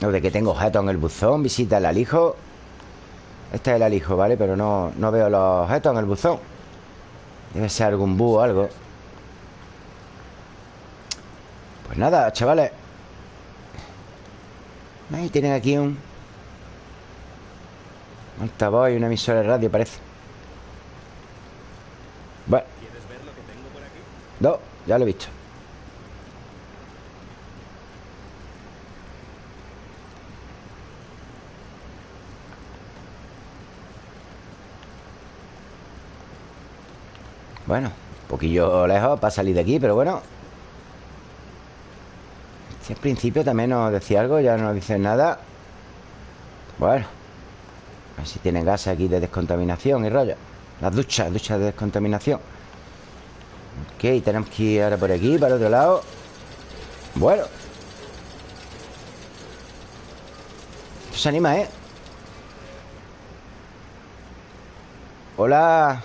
Lo de que tengo objetos en el buzón Visita el alijo Este es el alijo, ¿vale? Pero no, no veo los objetos en el buzón. Debe ser algún búho o algo. Pues nada, chavales. Ahí tienen aquí un altavoz y una emisora de radio, parece. Ya lo he visto. Bueno, Un poquillo lejos para salir de aquí, pero bueno. Si al principio también nos decía algo Ya no nos dicen nada. Bueno A ver si tienen gas aquí de descontaminación y rollo. Las duchas, duchas de descontaminación Ok, tenemos que ir ahora por aquí, para el otro lado. Bueno. Esto se anima, ¿eh? Hola.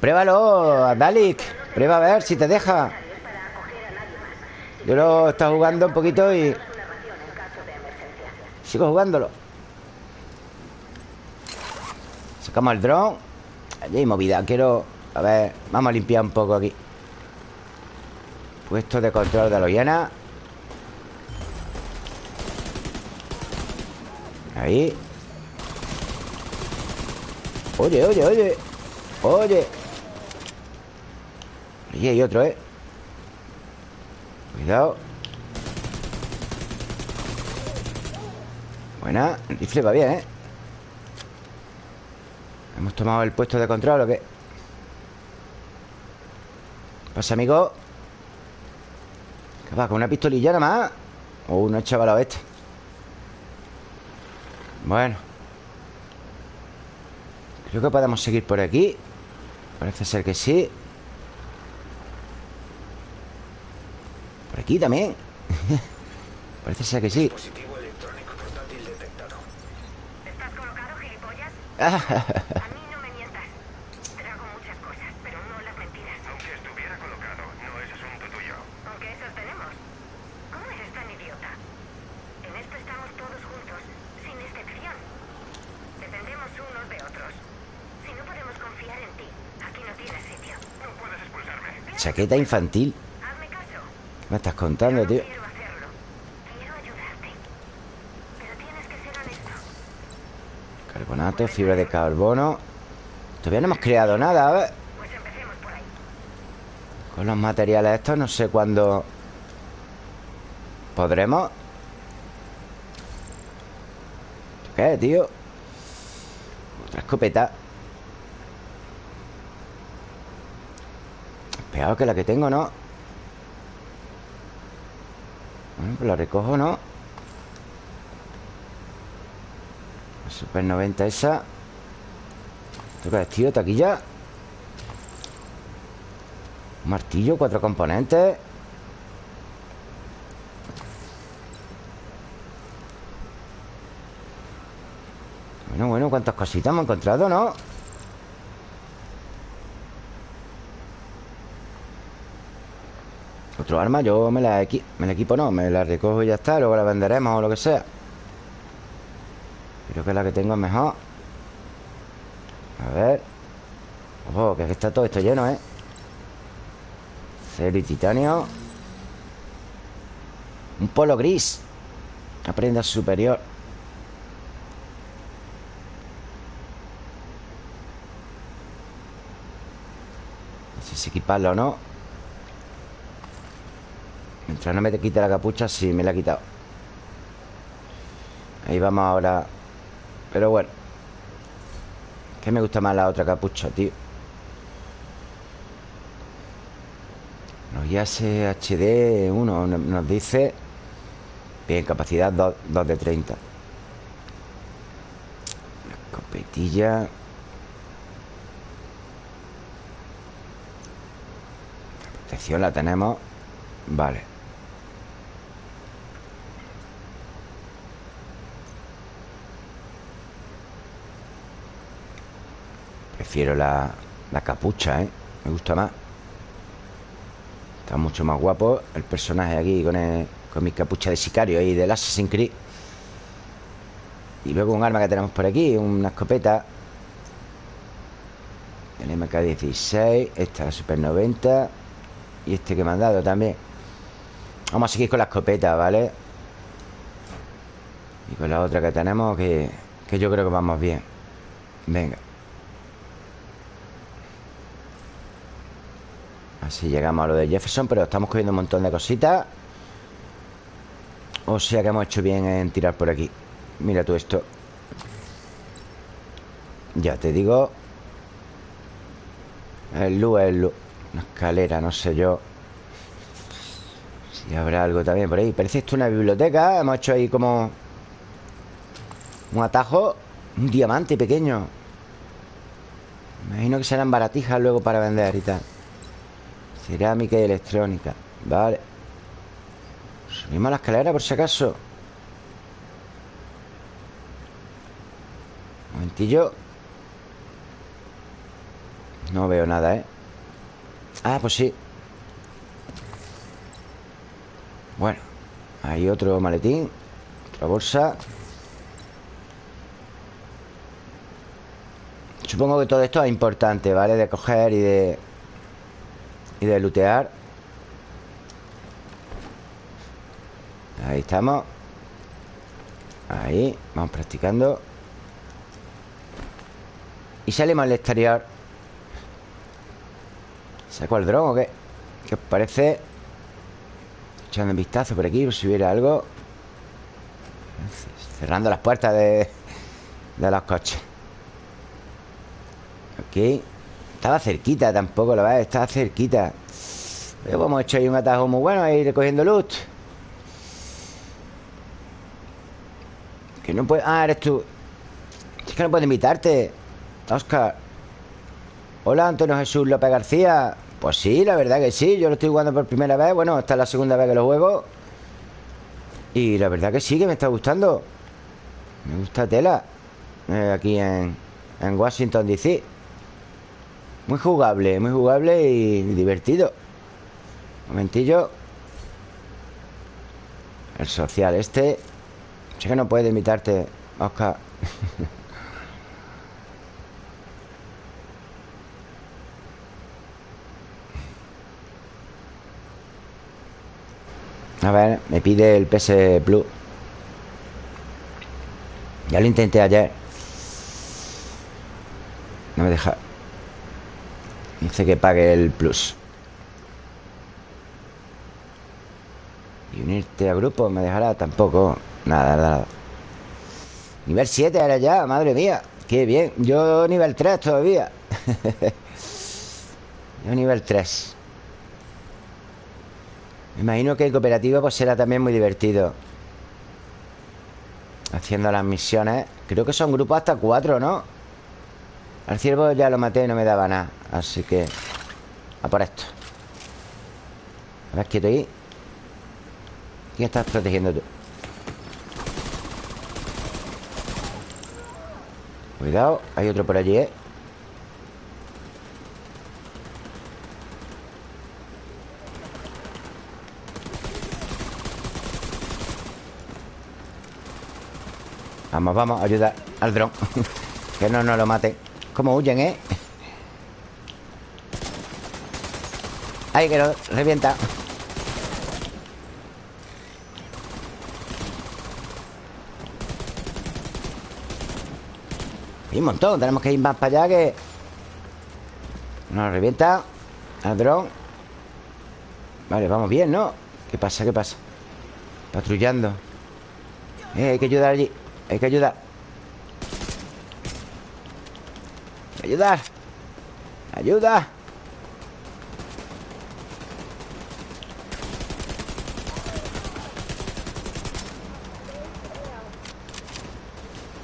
Pruébalo, Dalik Prueba a ver si te deja. Yo lo estado jugando un poquito y... Sigo jugándolo. Sacamos el dron. Allí hay movida, quiero... A ver, vamos a limpiar un poco aquí. Puesto de control de los llena Ahí. Oye, oye, oye. Oye. Allí hay otro, ¿eh? Cuidado. Buena. El rifle va bien, ¿eh? ¿Hemos tomado el puesto de control o qué? ¿Qué pasa, amigo? ¿Qué va? ¿Con una pistolilla nada más? O oh, uno chaval este Bueno Creo que podemos seguir por aquí Parece ser que sí Por aquí también Parece ser que sí Dispositivo electrónico portátil detectado. ¿Estás colocado, gilipollas? Ah, A mí no me mientas. Trago muchas cosas, pero no las mentiras. Aunque estuviera colocado, no es asunto tuyo. Aunque esos tenemos. ¿Cómo eres tan idiota? En esto estamos todos juntos, sin excepción. Dependemos unos de otros. Si no podemos confiar en ti, aquí no tienes sitio. No puedes expulsarme. Chaqueta infantil. ¿Qué me estás contando, tío? Carbonato, fibra de carbono Todavía no hemos creado nada, a ver Pues. Con los materiales estos no sé cuándo ¿Podremos? ¿Qué, tío? Otra escopeta Peor que la que tengo, ¿no? Bueno, pues la recojo, ¿no? Super 90 esa ¿Esto qué es, tío? ¿Taquilla? Un martillo, cuatro componentes Bueno, bueno, cuántas cositas hemos encontrado, ¿no? Otro arma, yo me la, equipo, no Me la recojo y ya está, luego la venderemos o lo que sea. Creo que la que tengo es mejor. A ver. Ojo, que está todo esto lleno, ¿eh? Acero y titanio. Un polo gris. Una prenda superior. No sé si equiparlo o no Mientras no me te quite la capucha Sí, me la ha quitado. Ahí vamos ahora. Pero bueno Que me gusta más la otra capucha, tío. Los IAS HD 1 nos dice Bien, capacidad 2, 2 de 30 La escopetilla La protección la tenemos. Vale Prefiero la, la capucha, ¿eh? Me gusta más Está mucho más guapo el personaje aquí con, el- con mi capucha de sicario y del Assassin's Creed. Y luego un arma que tenemos por aquí, una escopeta. El MK16, esta la Super 90 y este que me han dado también. Vamos a seguir con la escopeta, ¿vale? Y con la otra que tenemos que, que yo creo que vamos bien. Venga. Así llegamos a lo de Jefferson Pero estamos cogiendo un montón de cositas. O sea que hemos hecho bien en tirar por aquí. Mira tú esto. Ya te digo. El luz es luz Una escalera, no sé yo. Si habrá algo también por ahí. Parece esto una biblioteca. Hemos hecho ahí como Un atajo Un diamante pequeño. Imagino que serán baratijas luego para vender y tal Cerámica y electrónica Vale Subimos la escalera por si acaso. Un momentillo. No veo nada, ¿eh? Ah, pues sí. Bueno Hay otro maletín Otra bolsa. Supongo que todo esto es importante, ¿vale? De coger y de... Y de lootear Ahí estamos. Ahí, vamos practicando. Y salimos al exterior. ¿Saco el dron o qué? ¿Qué os parece? Echando un vistazo por aquí Por si hubiera algo. Cerrando las puertas de, de los coches. Ok Estaba cerquita tampoco, la verdad Estaba cerquita. Pero hemos hecho ahí un atajo muy bueno Ahí recogiendo loot. Que no puede... Ah, eres tú. Es que no puedo invitarte Oscar. Hola, Antonio Jesús López García. Pues sí, la verdad que sí Yo lo estoy jugando por primera vez. Bueno, esta es la segunda vez que lo juego. Y la verdad que sí, que me está gustando. Me gusta tela eh, Aquí en, en Washington DC Muy jugable, muy jugable y divertido. Momentillo El social este Sé que no puede imitarte, Oscar. A ver, me pide el PS Plus. Ya lo intenté ayer. No me deja Dice que pague el Plus. Y unirte a grupo me dejará tampoco Nada, nada Nivel 7 ahora ya, madre mía. Qué bien, yo nivel 3 todavía. Yo nivel 3 Me imagino que el cooperativo pues será también muy divertido. Haciendo las misiones. Creo que son grupos hasta 4, ¿no? Al ciervo ya lo maté y no me daba nada Así que A por esto A ver, quieto ahí ¿Quién estás protegiendo tú? Cuidado, hay otro por allí, ¿eh? Vamos, vamos, ayuda al dron Que no nos lo mate ¿Cómo huyen, eh? Ay, que lo revienta Hay un montón, tenemos que ir más para allá que... Nos revienta Al dron Vale, vamos bien, ¿no? ¿Qué pasa? ¿Qué pasa? Patrullando eh, Hay que ayudar allí Hay que ayudar Ayuda.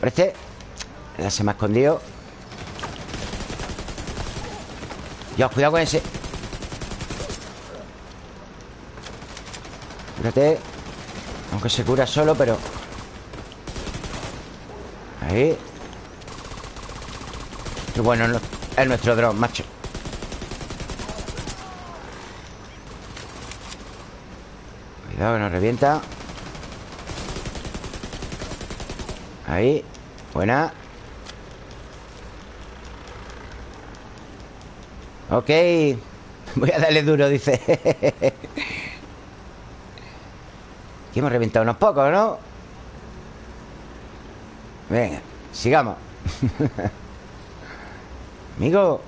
Parece ya se me ha escondido. Dios, cuidado con ese. Cúrate Aunque se cura solo, pero Ahí Bueno es nuestro dron, macho. Cuidado que nos revienta. Ahí Buena. Ok. Voy a darle duro, dice. Aquí hemos reventado unos pocos, ¿no? Venga, sigamos Amigo.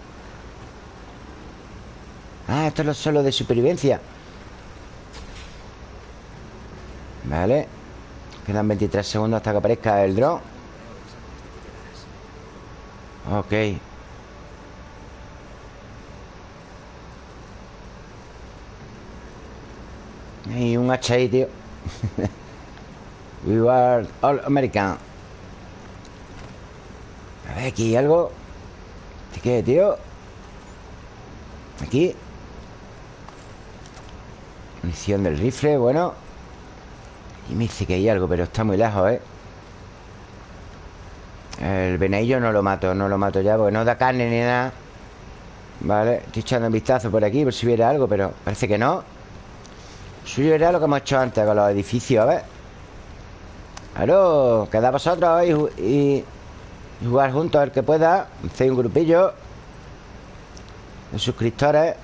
Ah, esto es solo de supervivencia. Vale. Quedan 23 segundos hasta que aparezca el drone Ok. Y un hacha ahí, tío. We were all American. A ver, aquí algo. ¿Este qué, tío? Aquí. Munición del rifle, bueno. Y me dice que hay algo, pero está muy lejos, ¿eh? El venadillo no lo mato, no lo mato ya Porque no da carne ni nada. Vale, estoy echando un vistazo por aquí Por si hubiera algo, pero parece que no. Suyo era lo que hemos hecho antes con los edificios, a ver Claro, queda vosotros y, y jugar juntos el que pueda Hacéis un grupillo De suscriptores.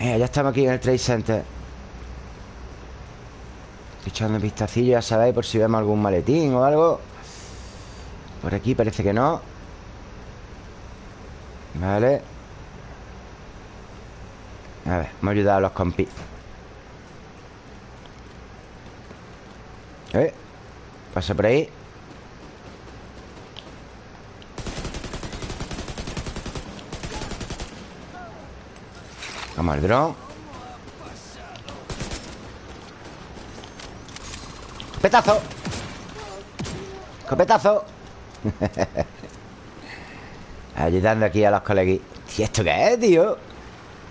Mira, ya estamos aquí en el Trade Center. Estoy echando un vistacillo, ya sabéis, por si vemos algún maletín o algo. Por aquí parece que no. Vale. A ver, hemos ayudado a los compis ¿Eh? Pasa por ahí Vamos al dron ¡Copetazo! ¡Copetazo! Ayudando aquí a los colegui ¿Y esto qué es, tío?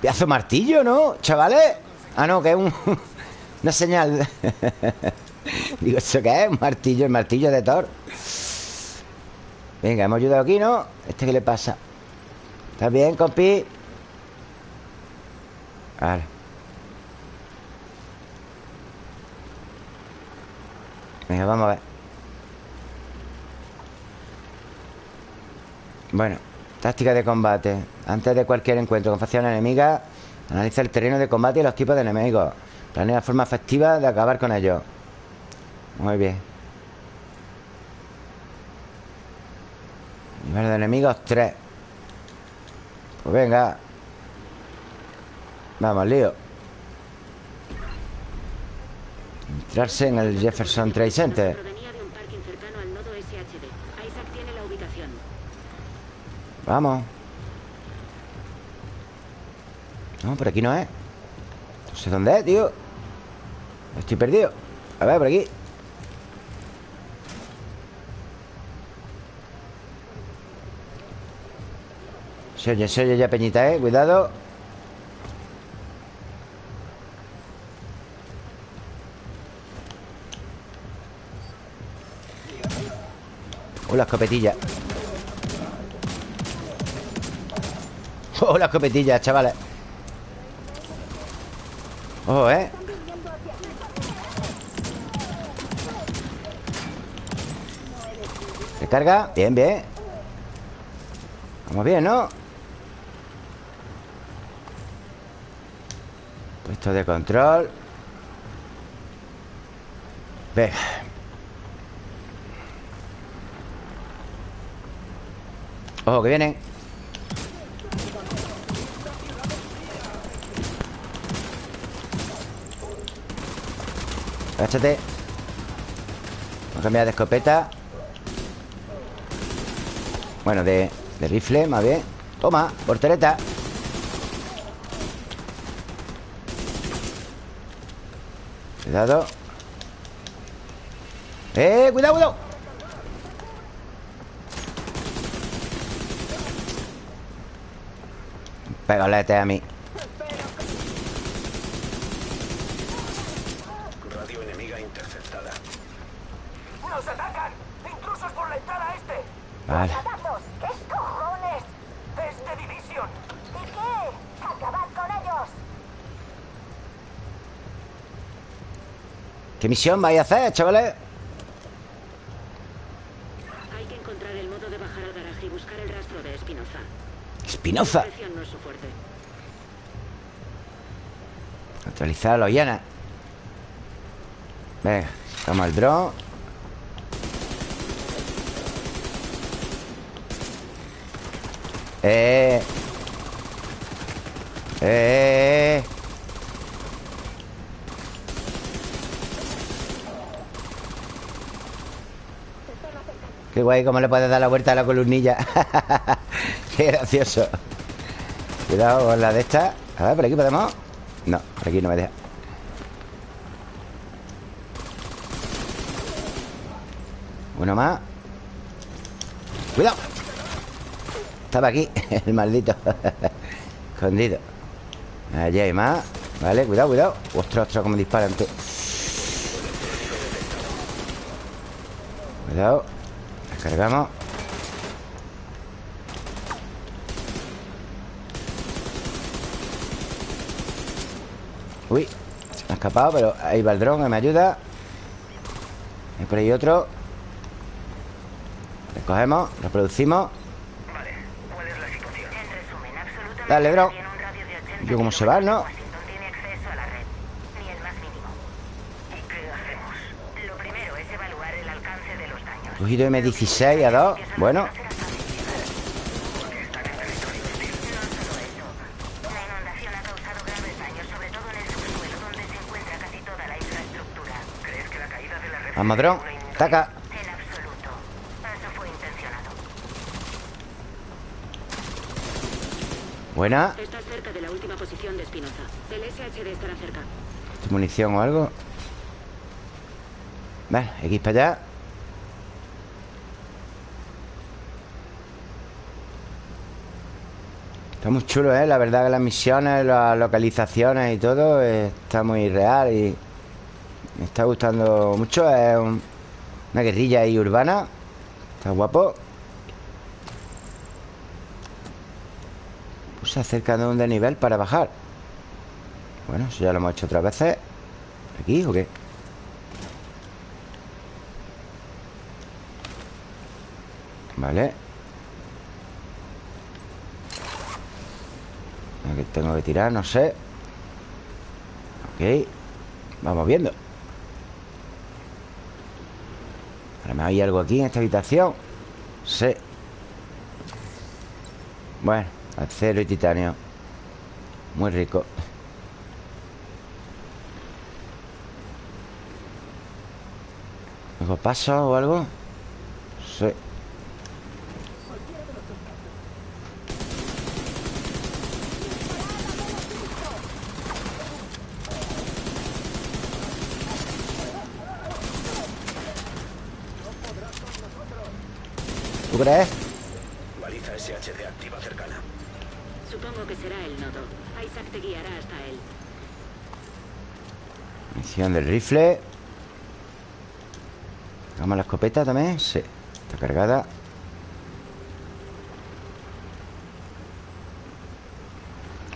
Pedazo martillo, ¿no? ¿Chavales? Ah, no, que es un... Una señal Digo, ¿eso qué es? Un martillo, el martillo de Thor Venga, hemos ayudado aquí, ¿no? ¿Este qué le pasa? ¿Estás bien, compi? Vale Venga, vamos a ver Bueno Táctica de combate Antes de cualquier encuentro con facciones enemigas Analiza el terreno de combate y los tipos de enemigos Planea la forma efectiva de acabar con ellos Muy bien. Nivel de enemigos 3 Pues venga. Vamos, lío. Entrarse en el Jefferson Trade Center. Vamos. No, por aquí no es. No sé dónde es, tío. Estoy perdido. A ver, por aquí Se oye, se oye ya peñita, eh Cuidado. Oh, la escopetilla. Oh, la escopetilla, chavales. Ojo, ¿eh? Recarga Bien, bien. Vamos bien, ¿no? Puesto de control. Venga Ojo, que vienen. Agáchate Vamos a cambiar de escopeta. Bueno, de, de rifle, más bien. Toma, portereta Cuidado ¡Eh! ¡Cuidado, cuidado! Pégale a mí Radio enemiga interceptada. ¡Nos atacan! ¡Intrusos por la entrada este! Vale ¡Patazos! ¿Qué cojones? ¡Desde Division! ¿Y qué? ¡Acabad con ellos! ¿Qué misión vais a hacer, chavales? Hay que encontrar el modo de bajar al garaje y buscar el rastro de Espinoza. Espinoza no es. Actualizar Venga, toma el dron Eh Eh Qué guay, cómo le puedes dar la vuelta a la columnilla. Qué gracioso. Cuidado con la de esta. A ver, por aquí podemos No, por aquí no me deja. Uno más. Cuidado. Estaba aquí, el maldito. Escondido. Allí hay más. Vale, cuidado, cuidado. Ostras, ostras, como disparan tú Cuidado Descargamos Uy, se me ha escapado Pero ahí va el dron, que me ayuda. Hay por ahí otro. Recogemos, reproducimos. Vale, ¿cuál es la situación? En resumen, absolutamente Dale, 80 Yo cómo se va, ¿no? Washington tiene acceso a la red, ni el más mínimo. ¿Y qué hacemos? Lo primero es evaluar el alcance de los daños. Cogido M16 a 2 Bueno, Están en territorio hostil. No solo eso. La inundación ha causado graves daños, sobre todo en el subsuelo, donde se encuentra casi toda la infraestructura. ¿Crees que la caída de la red... vamos dron Taca. Buena Estás cerca de la última posición de Espinoza. El SHD estará cerca. Munición o algo Vale, X para allá Está muy chulo, ¿eh? La verdad que las misiones, las localizaciones y todo eh, Está muy real y Me está gustando mucho. Es un- una guerrilla ahí urbana. Está guapo. Puse acerca de un desnivel para bajar. Bueno, eso ya lo hemos hecho otras veces. ¿Aquí o qué? Vale Aquí tengo que tirar, no sé. Ok Vamos viendo. A lo mejor hay algo aquí en esta habitación. Sí. Bueno, acero y titanio. Muy rico. ¿Algo pasa o algo? Sí ¿Tú crees? Baliza SHD activa cercana. Supongo que será el nodo. Isaac te guiará hasta él. Misión del rifle Vamos la escopeta también Sí, está cargada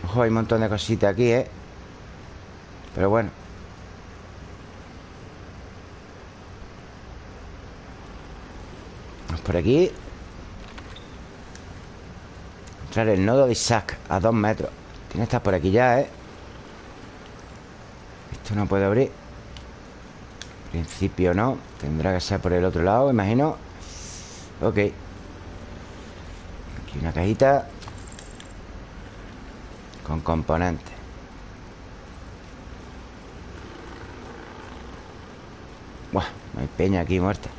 Ojo, hay un montón de cositas aquí, ¿eh? Pero bueno Vamos por aquí Encontrar el nodo de Isaac A dos metros. Tiene que estar por aquí ya, ¿eh? Esto no puede abrir. En principio no. Tendrá que ser por el otro lado, imagino. Ok. Aquí una cajita. Con componentes. Buah, no hay peña aquí muerta.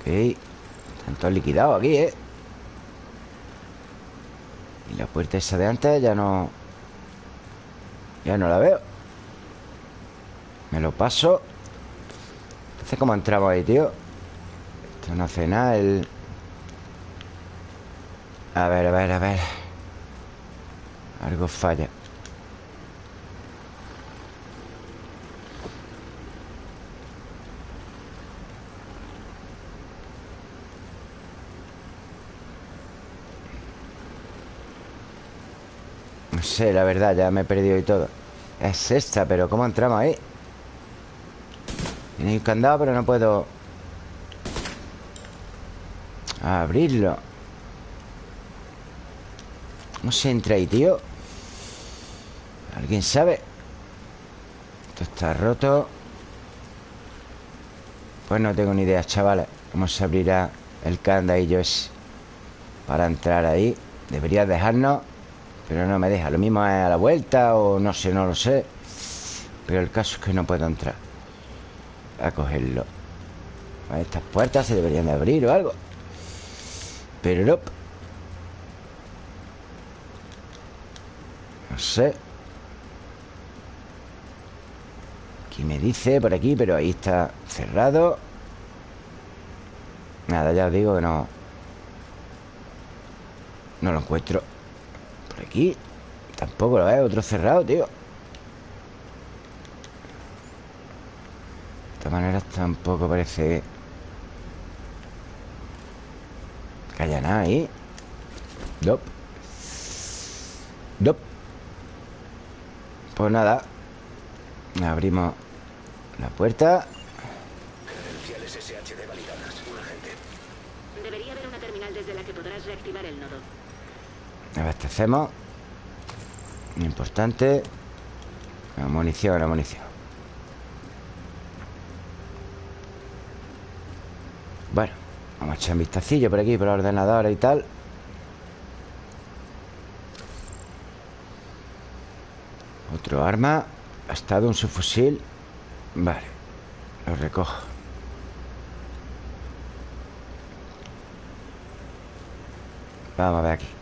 Ok. Están todos liquidados aquí, ¿eh? La puerta esa de antes ya no... Ya no la veo. Me lo paso. Entonces, ¿cómo entramos ahí, tío? Esto no hace nada el... A ver, a ver, a ver. Algo falla No sé, la verdad, ya me he perdido y todo Es esta, pero ¿cómo entramos ahí? Tiene un candado, pero no puedo Abrirlo ¿Cómo se entra ahí, tío? ¿Alguien sabe? Esto está roto Pues no tengo ni idea, chavales ¿Cómo se abrirá el candadillo ese? Para entrar ahí Debería dejarnos pero no me deja. Lo mismo es a la vuelta o no sé, no lo sé. Pero el caso es que no puedo entrar A cogerlo. Estas puertas se deberían de abrir o algo. Pero no. No sé. Aquí me dice por aquí Pero ahí está cerrado. Nada, ya os digo que no. No lo encuentro aquí. Tampoco lo veo, otro cerrado, tío. De todas maneras tampoco parece Que haya nada ahí. Nope Nope Pues nada. Abrimos la puerta. Credenciales SHD validadas. Un agente. Debería haber una terminal desde la que podrás reactivar el nodo. Abastecemos Importante. La munición, la munición. Bueno Vamos a echar un vistacillo por aquí Por los ordenadores y tal. Otro arma. Gastado un subfusil. Vale Lo recojo. Vamos a ver aquí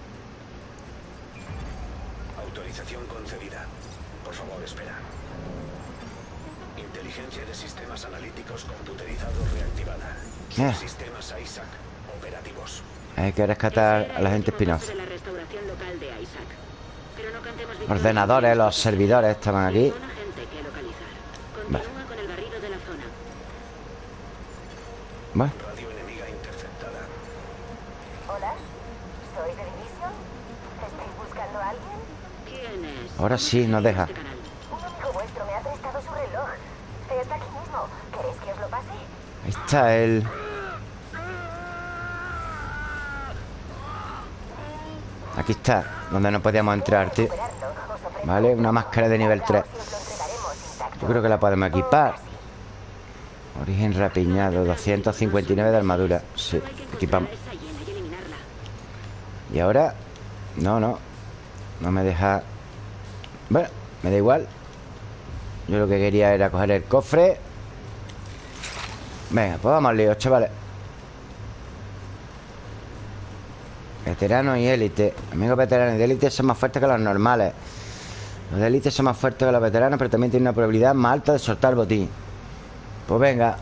zona. Bueno, Radio enemiga interceptada. Hola, soy de Division. ¿Estáis buscando a alguien? ¿Quién es? ahora sí nos deja. Este canal. Un amigo vuestro me ha prestado su reloj. Está aquí mismo. ¿Queréis que os lo pase? Ahí está el... Aquí está Donde no podíamos entrar, tío. Vale, una máscara de nivel 3 os lo entregaremos intacto. Yo creo que la podemos equipar. Origen rapiñado 259 de armadura. Sí, equipamos. Y ahora No, no. No me deja. Bueno, me da igual. Yo lo que quería era coger el cofre. Venga, pues vamos al lío, chavales Veterano y élite. Amigos veteranos y de élite son más fuertes que los normales. Los de élite son más fuertes que los veteranos Pero también tienen una probabilidad más alta de soltar botín. Pues venga.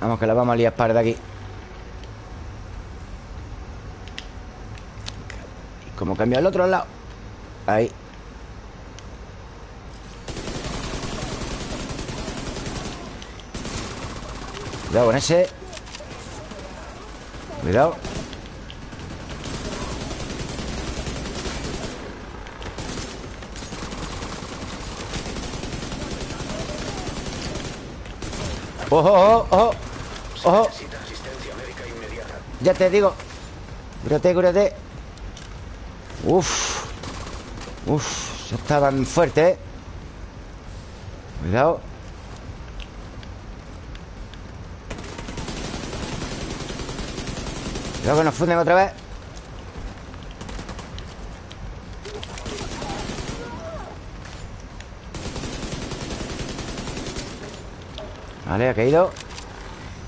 Vamos que la vamos a liar par de aquí. Como cambia al otro lado. Ahí. Cuidado con ese Cuidado. Ojo, ojo, ojo. Ojo. Ya te digo. Cúrate, cúrate. Uf. Uf Ya estaban fuertes, eh Cuidado Que nos funden otra vez. Vale, ha caído.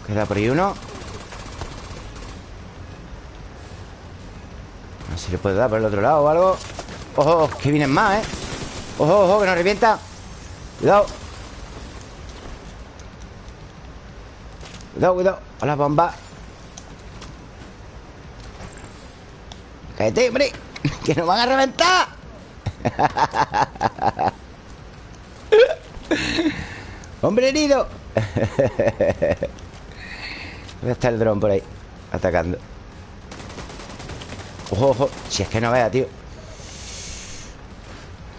Queda por ahí uno. A ver si le puedo dar por el otro lado o algo. Ojo, que vienen más, ¿eh? Ojo, ojo, que nos revienta. Cuidado. Cuidado, cuidado. A las bombas Cállate, hombre Que nos van a reventar. Hombre herido. ¿Dónde está el dron por ahí? Atacando. Ojo, ojo Si es que no vea, tío.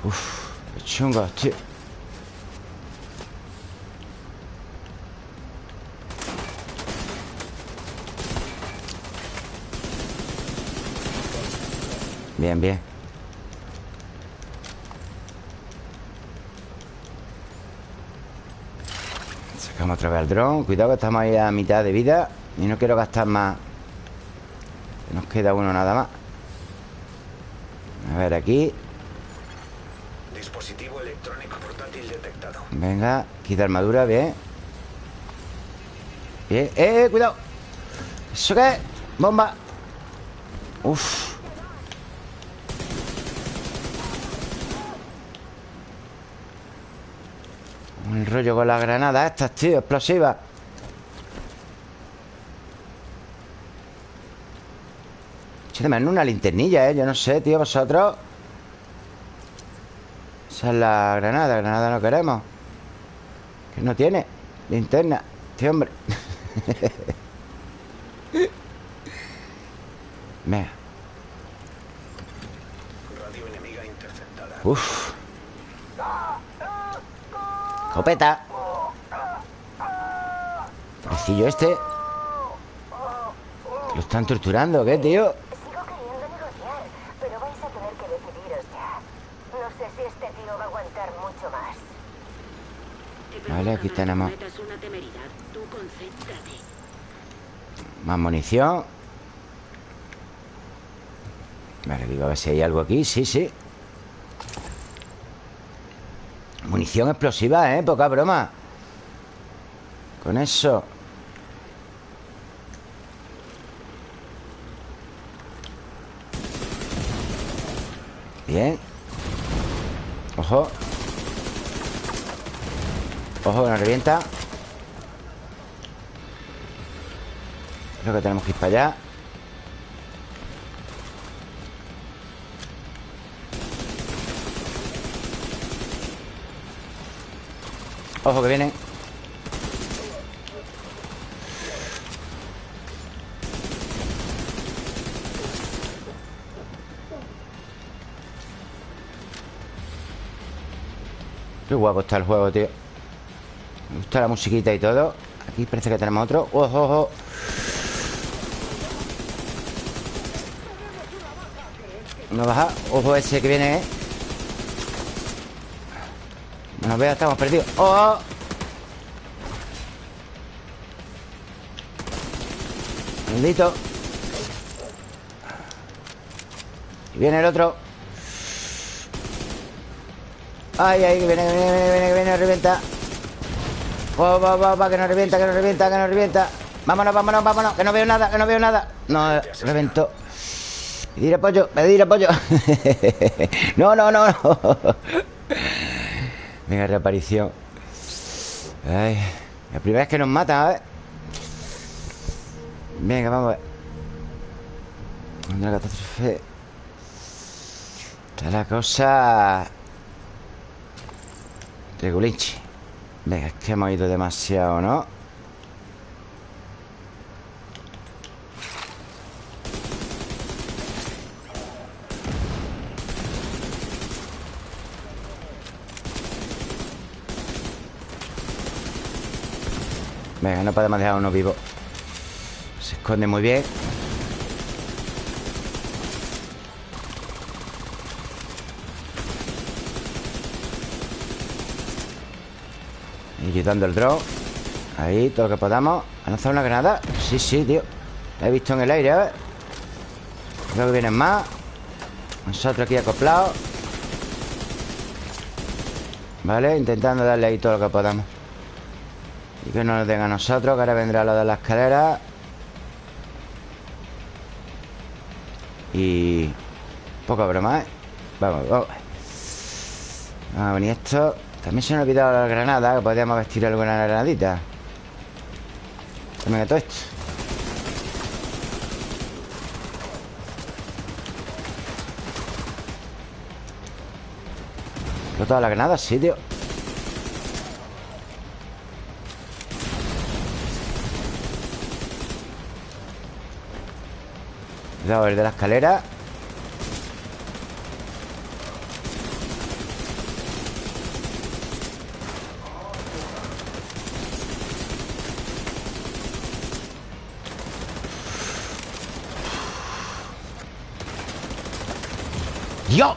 Uf, qué chungos, tío Bien, bien. Sacamos otra vez al dron. Cuidado que estamos ahí a mitad de vida Y no quiero gastar más. Nos queda uno nada más. A ver, aquí. Dispositivo electrónico portátil detectado. Venga, quita armadura, bien. Bien, eh, eh, cuidado. ¿Eso qué es? Bomba. Uf El rollo con las granadas estas, tío, explosivas de menos una linternilla, ¿eh? Yo no sé, tío, vosotros. Esa es la granada Granada no queremos. Que no tiene Linterna Este hombre. Venga. Radio enemiga interceptada. Uf Copeta Pobrecillo este. Lo están torturando, ¿qué, tío? Sigo queriendo negociar, pero vais a tener que decidiros ya. No sé si este tío va a aguantar mucho más. Vale, aquí tenemos más munición. Vale, digo a ver si hay algo aquí. Sí, sí Munición explosiva, ¿eh? Poca broma. Con eso. Bien. Ojo. Ojo, que nos revienta. Creo que tenemos que ir para allá Ojo que vienen Qué guapo está el juego, tío. Me gusta la musiquita y todo. Aquí parece que tenemos otro. Ojo, ojo. Una baja. Ojo ese que viene, ¿eh? No vea, estamos perdidos. ¡Oh! Maldito Y viene el otro. Ay, ay, que viene, que viene, que viene, que viene, revienta. Va, va, va, va, que nos revienta, que nos revienta, que nos revienta. Vámonos, vámonos, vámonos Que no veo nada, que no veo nada. No, reventó. Pedir apoyo, pedir apoyo. No, no, no, no Venga, reaparición. Ay, La primera vez que nos matan, a ver. Venga, vamos a ver. Una catástrofe. Está la cosa. Regulinchi Venga, es que hemos ido demasiado, ¿no? Venga, no podemos dejar a uno vivo. Se esconde muy bien. Y quitando el drone Ahí, todo lo que podamos. ¿Ha lanzado una granada? Sí, sí, tío. La he visto en el aire, ¿eh? Creo que vienen más. Nosotros aquí acoplados. Vale, intentando darle ahí todo lo que podamos Que no nos den a nosotros Que ahora vendrá lo de la escalera. Y... Poca broma, ¿eh? Vamos, vamos. Vamos a venir esto. También se nos ha olvidado la granada Que podríamos vestir alguna granadita. Venga, todo esto. ¿Pero todas las granadas? Sí, tío Cuidado, el de la escalera ¡Dios!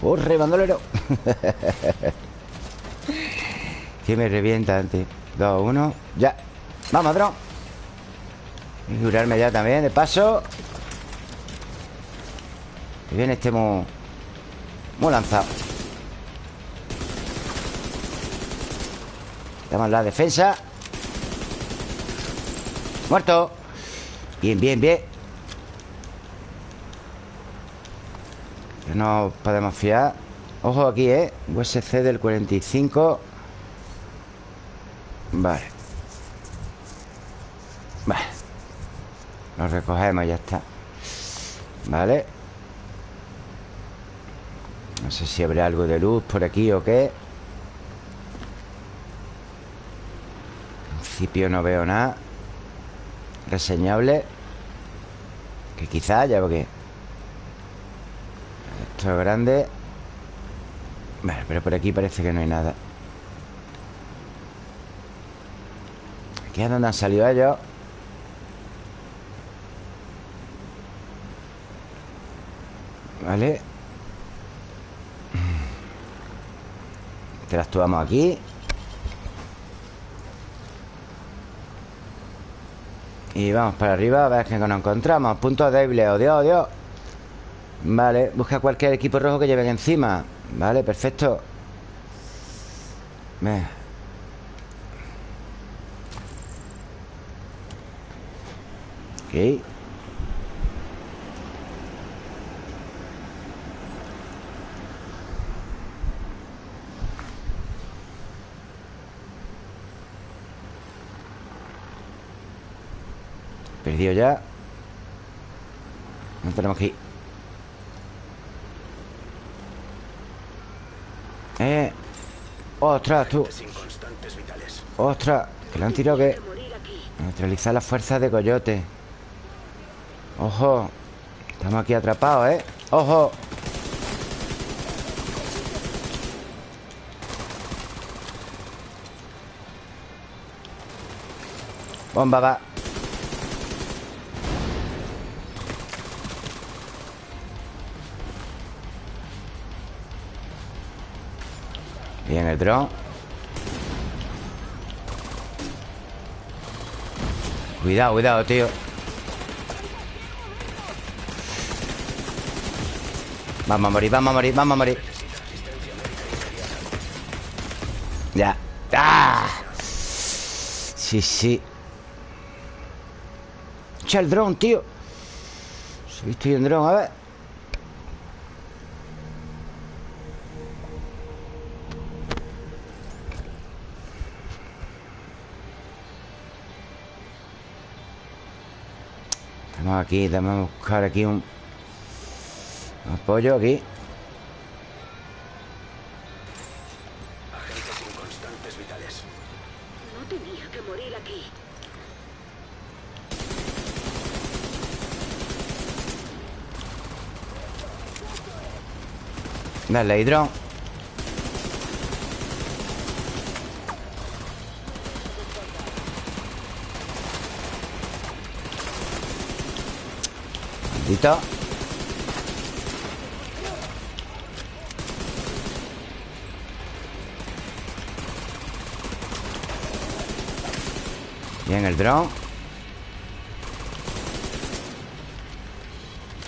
¡Corre, bandolero! que me revienta antes Dos, uno, ya Vamos, dron Y curarme ya también, de paso. Que viene este muy Muy lanzado. Damos la defensa. Muerto. Bien, bien, bien. No podemos fiar. Ojo aquí, ¿eh? USC del 45 Vale Vale Lo recogemos ya está. Vale No sé si habrá algo de luz por aquí o qué. En principio no veo nada Reseñable. Que quizá haya porque Esto es grande. Vale, pero por aquí parece que no hay nada. Aquí es donde han salido ellos Vale Interactuamos aquí. Y vamos para arriba a ver qué nos encontramos. Puntos débiles, Dios, oh Dios Vale, busca cualquier equipo rojo que lleven encima. Vale, perfecto. Venga. Ok Perdido ya No tenemos que ir Eh Ostras, tú. Ostras Que le han tirado que. Neutralizar las fuerzas de coyote Ojo Estamos aquí atrapados, ¿eh? Ojo Bomba va Dron Cuidado, cuidado, tío. Vamos a morir, vamos a morir, vamos a morir. Ya. ¡Ah! Sí, sí. Echa el dron, tío. Se visto en dron, a ver Estamos aquí, vamos a buscar aquí un apoyo aquí. Agentes inconstantes vitales. No tenía que morir aquí. Dale, hidrón. Bien, el dron.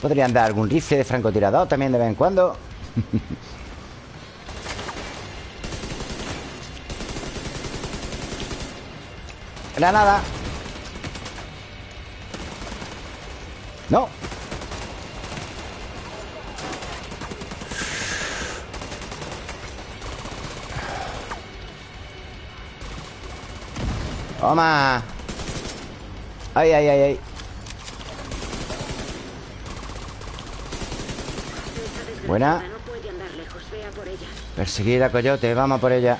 Podrían dar algún rifle de francotirador también de vez en cuando. Granada. No. Toma. Ay, ay, ay, ay. Buena. No puede andar lejos. Vea por ella. Perseguir a Coyote, vamos por ella.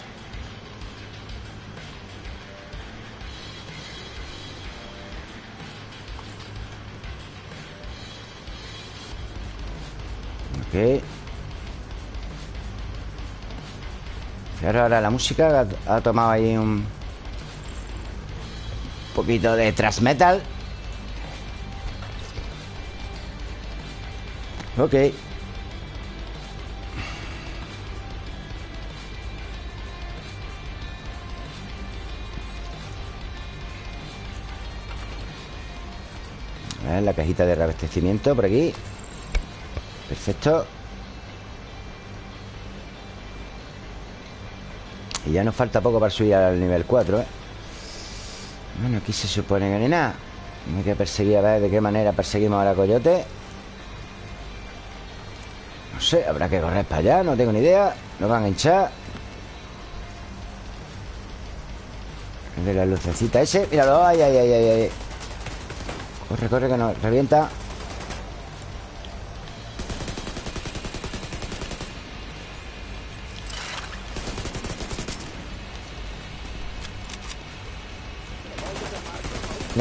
Ok. Ahora la música ha tomado ahí un poquito de thrash metal. Ok. La cajita de reabastecimiento por aquí Perfecto Y ya nos falta poco para subir al nivel 4, ¿eh? Bueno, aquí se supone que ni nada. Hay que perseguir a ver de qué manera perseguimos ahora a Coyote. No sé, habrá que correr para allá No tengo ni idea. Nos van a hinchar. De la lucecita ese. Míralo, ay, ay, ay, ay. Corre, corre, que nos revienta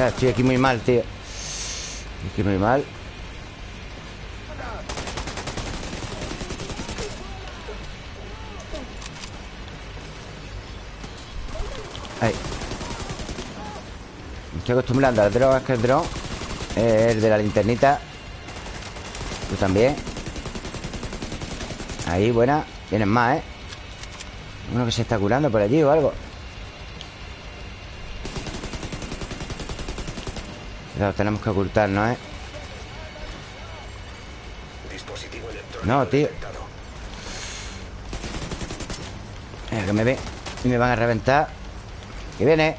Estoy aquí muy mal, tío. Estoy aquí muy mal. Ahí. Me estoy acostumbrando al dron Es que el dron. Es el de la linternita. Tú también. Ahí, buena. Vienen más, ¿eh? Uno que se está curando por allí o algo Cuidado, tenemos que ocultarnos, ¿eh? Dispositivo No, tío. Mira, que me ve Y me van a reventar Que viene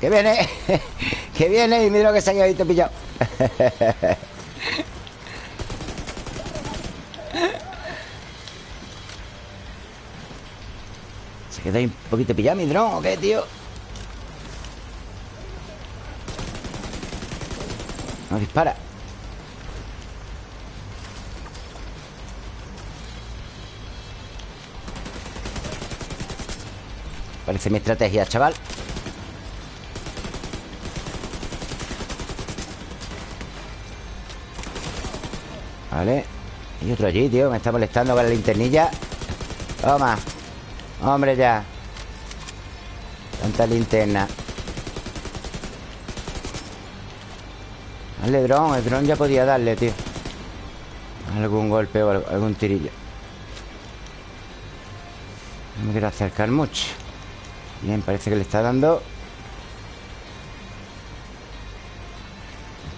Que viene Que viene Y mira lo que se ha visto pillado ¿Se queda ahí un poquito pillado mi dron o qué, tío? No dispara. Parece mi estrategia, chaval. Vale. Y otro allí, tío Me está molestando con la linternilla. Toma. Hombre, ya. Tanta linterna Dale dron El dron ya podía darle, tío. Algún golpe o algún tirillo. No me quiero acercar mucho. Bien, parece que le está dando.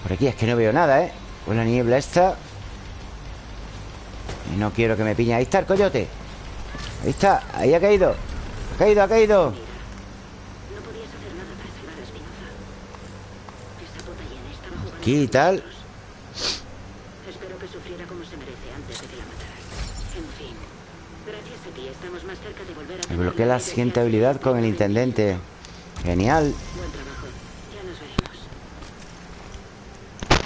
Por aquí es que no veo nada, ¿eh? Con la niebla esta. Y no quiero que me piñe Ahí está el coyote. Ahí está, ahí ha caído. Ha caído, ha caído No podías hacer nada para salvar a Espinoza. Esa puta hiena estaba jugando Aquí y tal. Espero que sufriera como se merece antes de que la. En fin, gracias a ti estamos más cerca de volver a... Desbloquea la siguiente habilidad con el intendente Genial Buen trabajo. Ya nos veremos.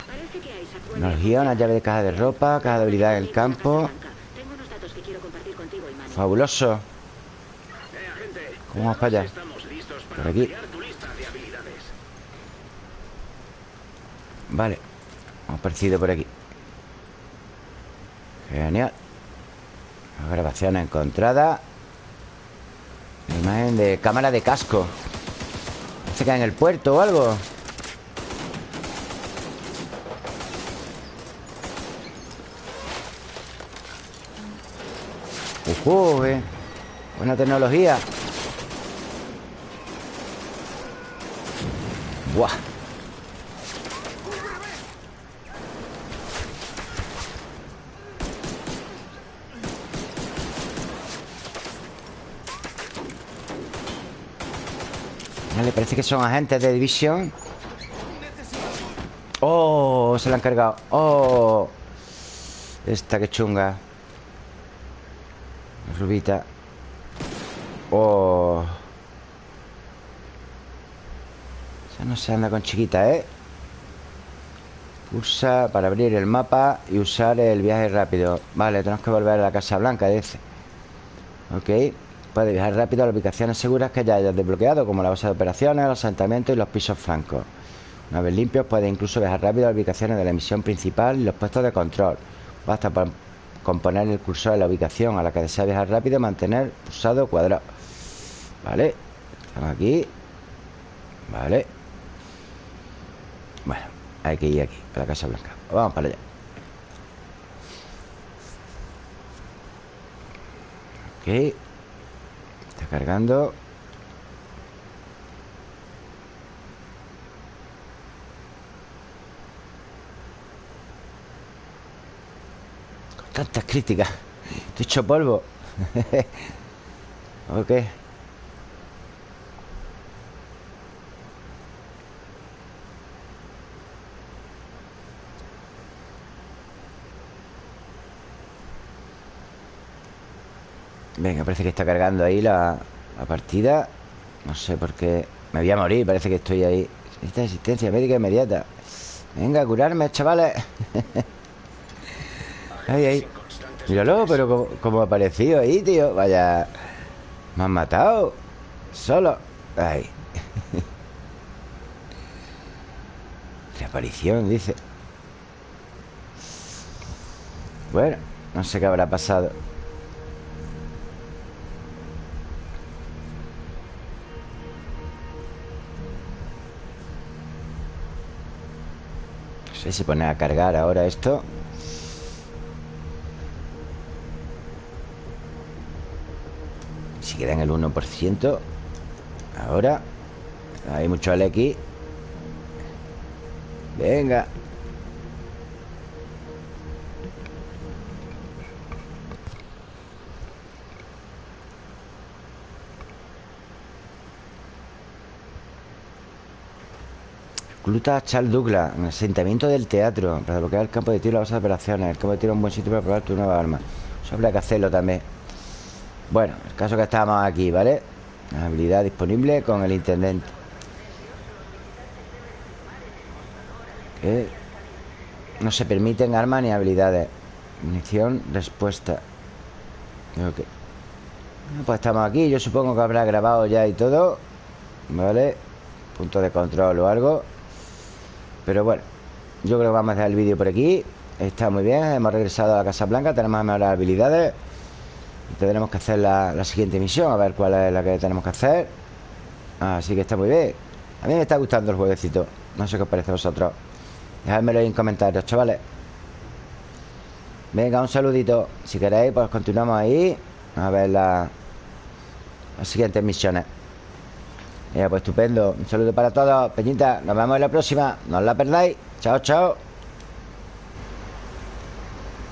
Parece que Isaac una llave de caja de ropa Caja de habilidad en el campo Tengo unos datos que quiero compartir contigo, Imani. Fabuloso Eh, agente. ¿Cómo vamos para allá? Por aquí. ampliar tu lista de habilidades. Vale. Hemos aparecido por aquí. Genial. Grabación encontrada. Imagen de cámara de casco. Se cae en el puerto o algo. Ujú, eh. Buena tecnología. Buah parece que son agentes de división. Oh, se la han cargado. Oh. Esta que chunga. Rubita Oh. Esa no se anda con chiquita, ¿eh? Pulsa para abrir el mapa y usar el viaje rápido. Vale, tenemos que volver a la Casa Blanca, dice. Ok Puede viajar rápido a las ubicaciones seguras que ya hayas desbloqueado Como la base de operaciones, los asentamientos y los pisos francos Una vez limpios puede incluso viajar rápido a las ubicaciones de la misión principal y los puestos de control. Basta con poner el cursor en la ubicación a la que desea viajar rápido y mantener pulsado cuadrado. Vale Estamos aquí. Vale Bueno, hay que ir aquí, a la Casa Blanca. Vamos para allá. Ok cargando tantas críticas. Estoy hecho polvo. Ok Venga, parece que está cargando ahí la, partida. No sé por qué. Me voy a morir, parece que estoy ahí. Esta asistencia médica inmediata. Venga, curarme, chavales. Ahí, ahí. Míralo, pero como, como ha aparecido ahí, tío. Vaya Me han matado. Solo. Ahí. Reaparición, dice. Bueno, no sé qué habrá pasado Sé si pone a cargar ahora esto. Si queda en el 1% Ahora. Hay mucho LX Venga Recluta Charles Douglas en el asentamiento del teatro para bloquear el campo de tiro y las operaciones. El campo de tiro es un buen sitio para probar tu nueva arma. Eso habría que hacerlo también. Bueno, el caso que estábamos aquí, ¿vale? Habilidad disponible con el intendente. No se permiten armas ni habilidades. Munición, respuesta. Ok. Pues estamos aquí. Yo supongo que habrá grabado ya y todo. ¿Vale? Punto de control o algo. Pero bueno, yo creo que vamos a dejar el vídeo por aquí. Está muy bien, hemos regresado a la Casa Blanca Tenemos mejores habilidades. Tendremos que hacer la, la, siguiente misión A ver cuál es la que tenemos que hacer. Así que está muy bien. A mí me está gustando el jueguecito No sé qué os parece a vosotros. Dejadmelo ahí en comentarios, chavales. Venga, un saludito. Si queréis, pues continuamos ahí. A ver la, las siguientes misiones ya, pues estupendo. Un saludo para todos. Peñita, nos vemos en la próxima. No os la perdáis. Chao, chao.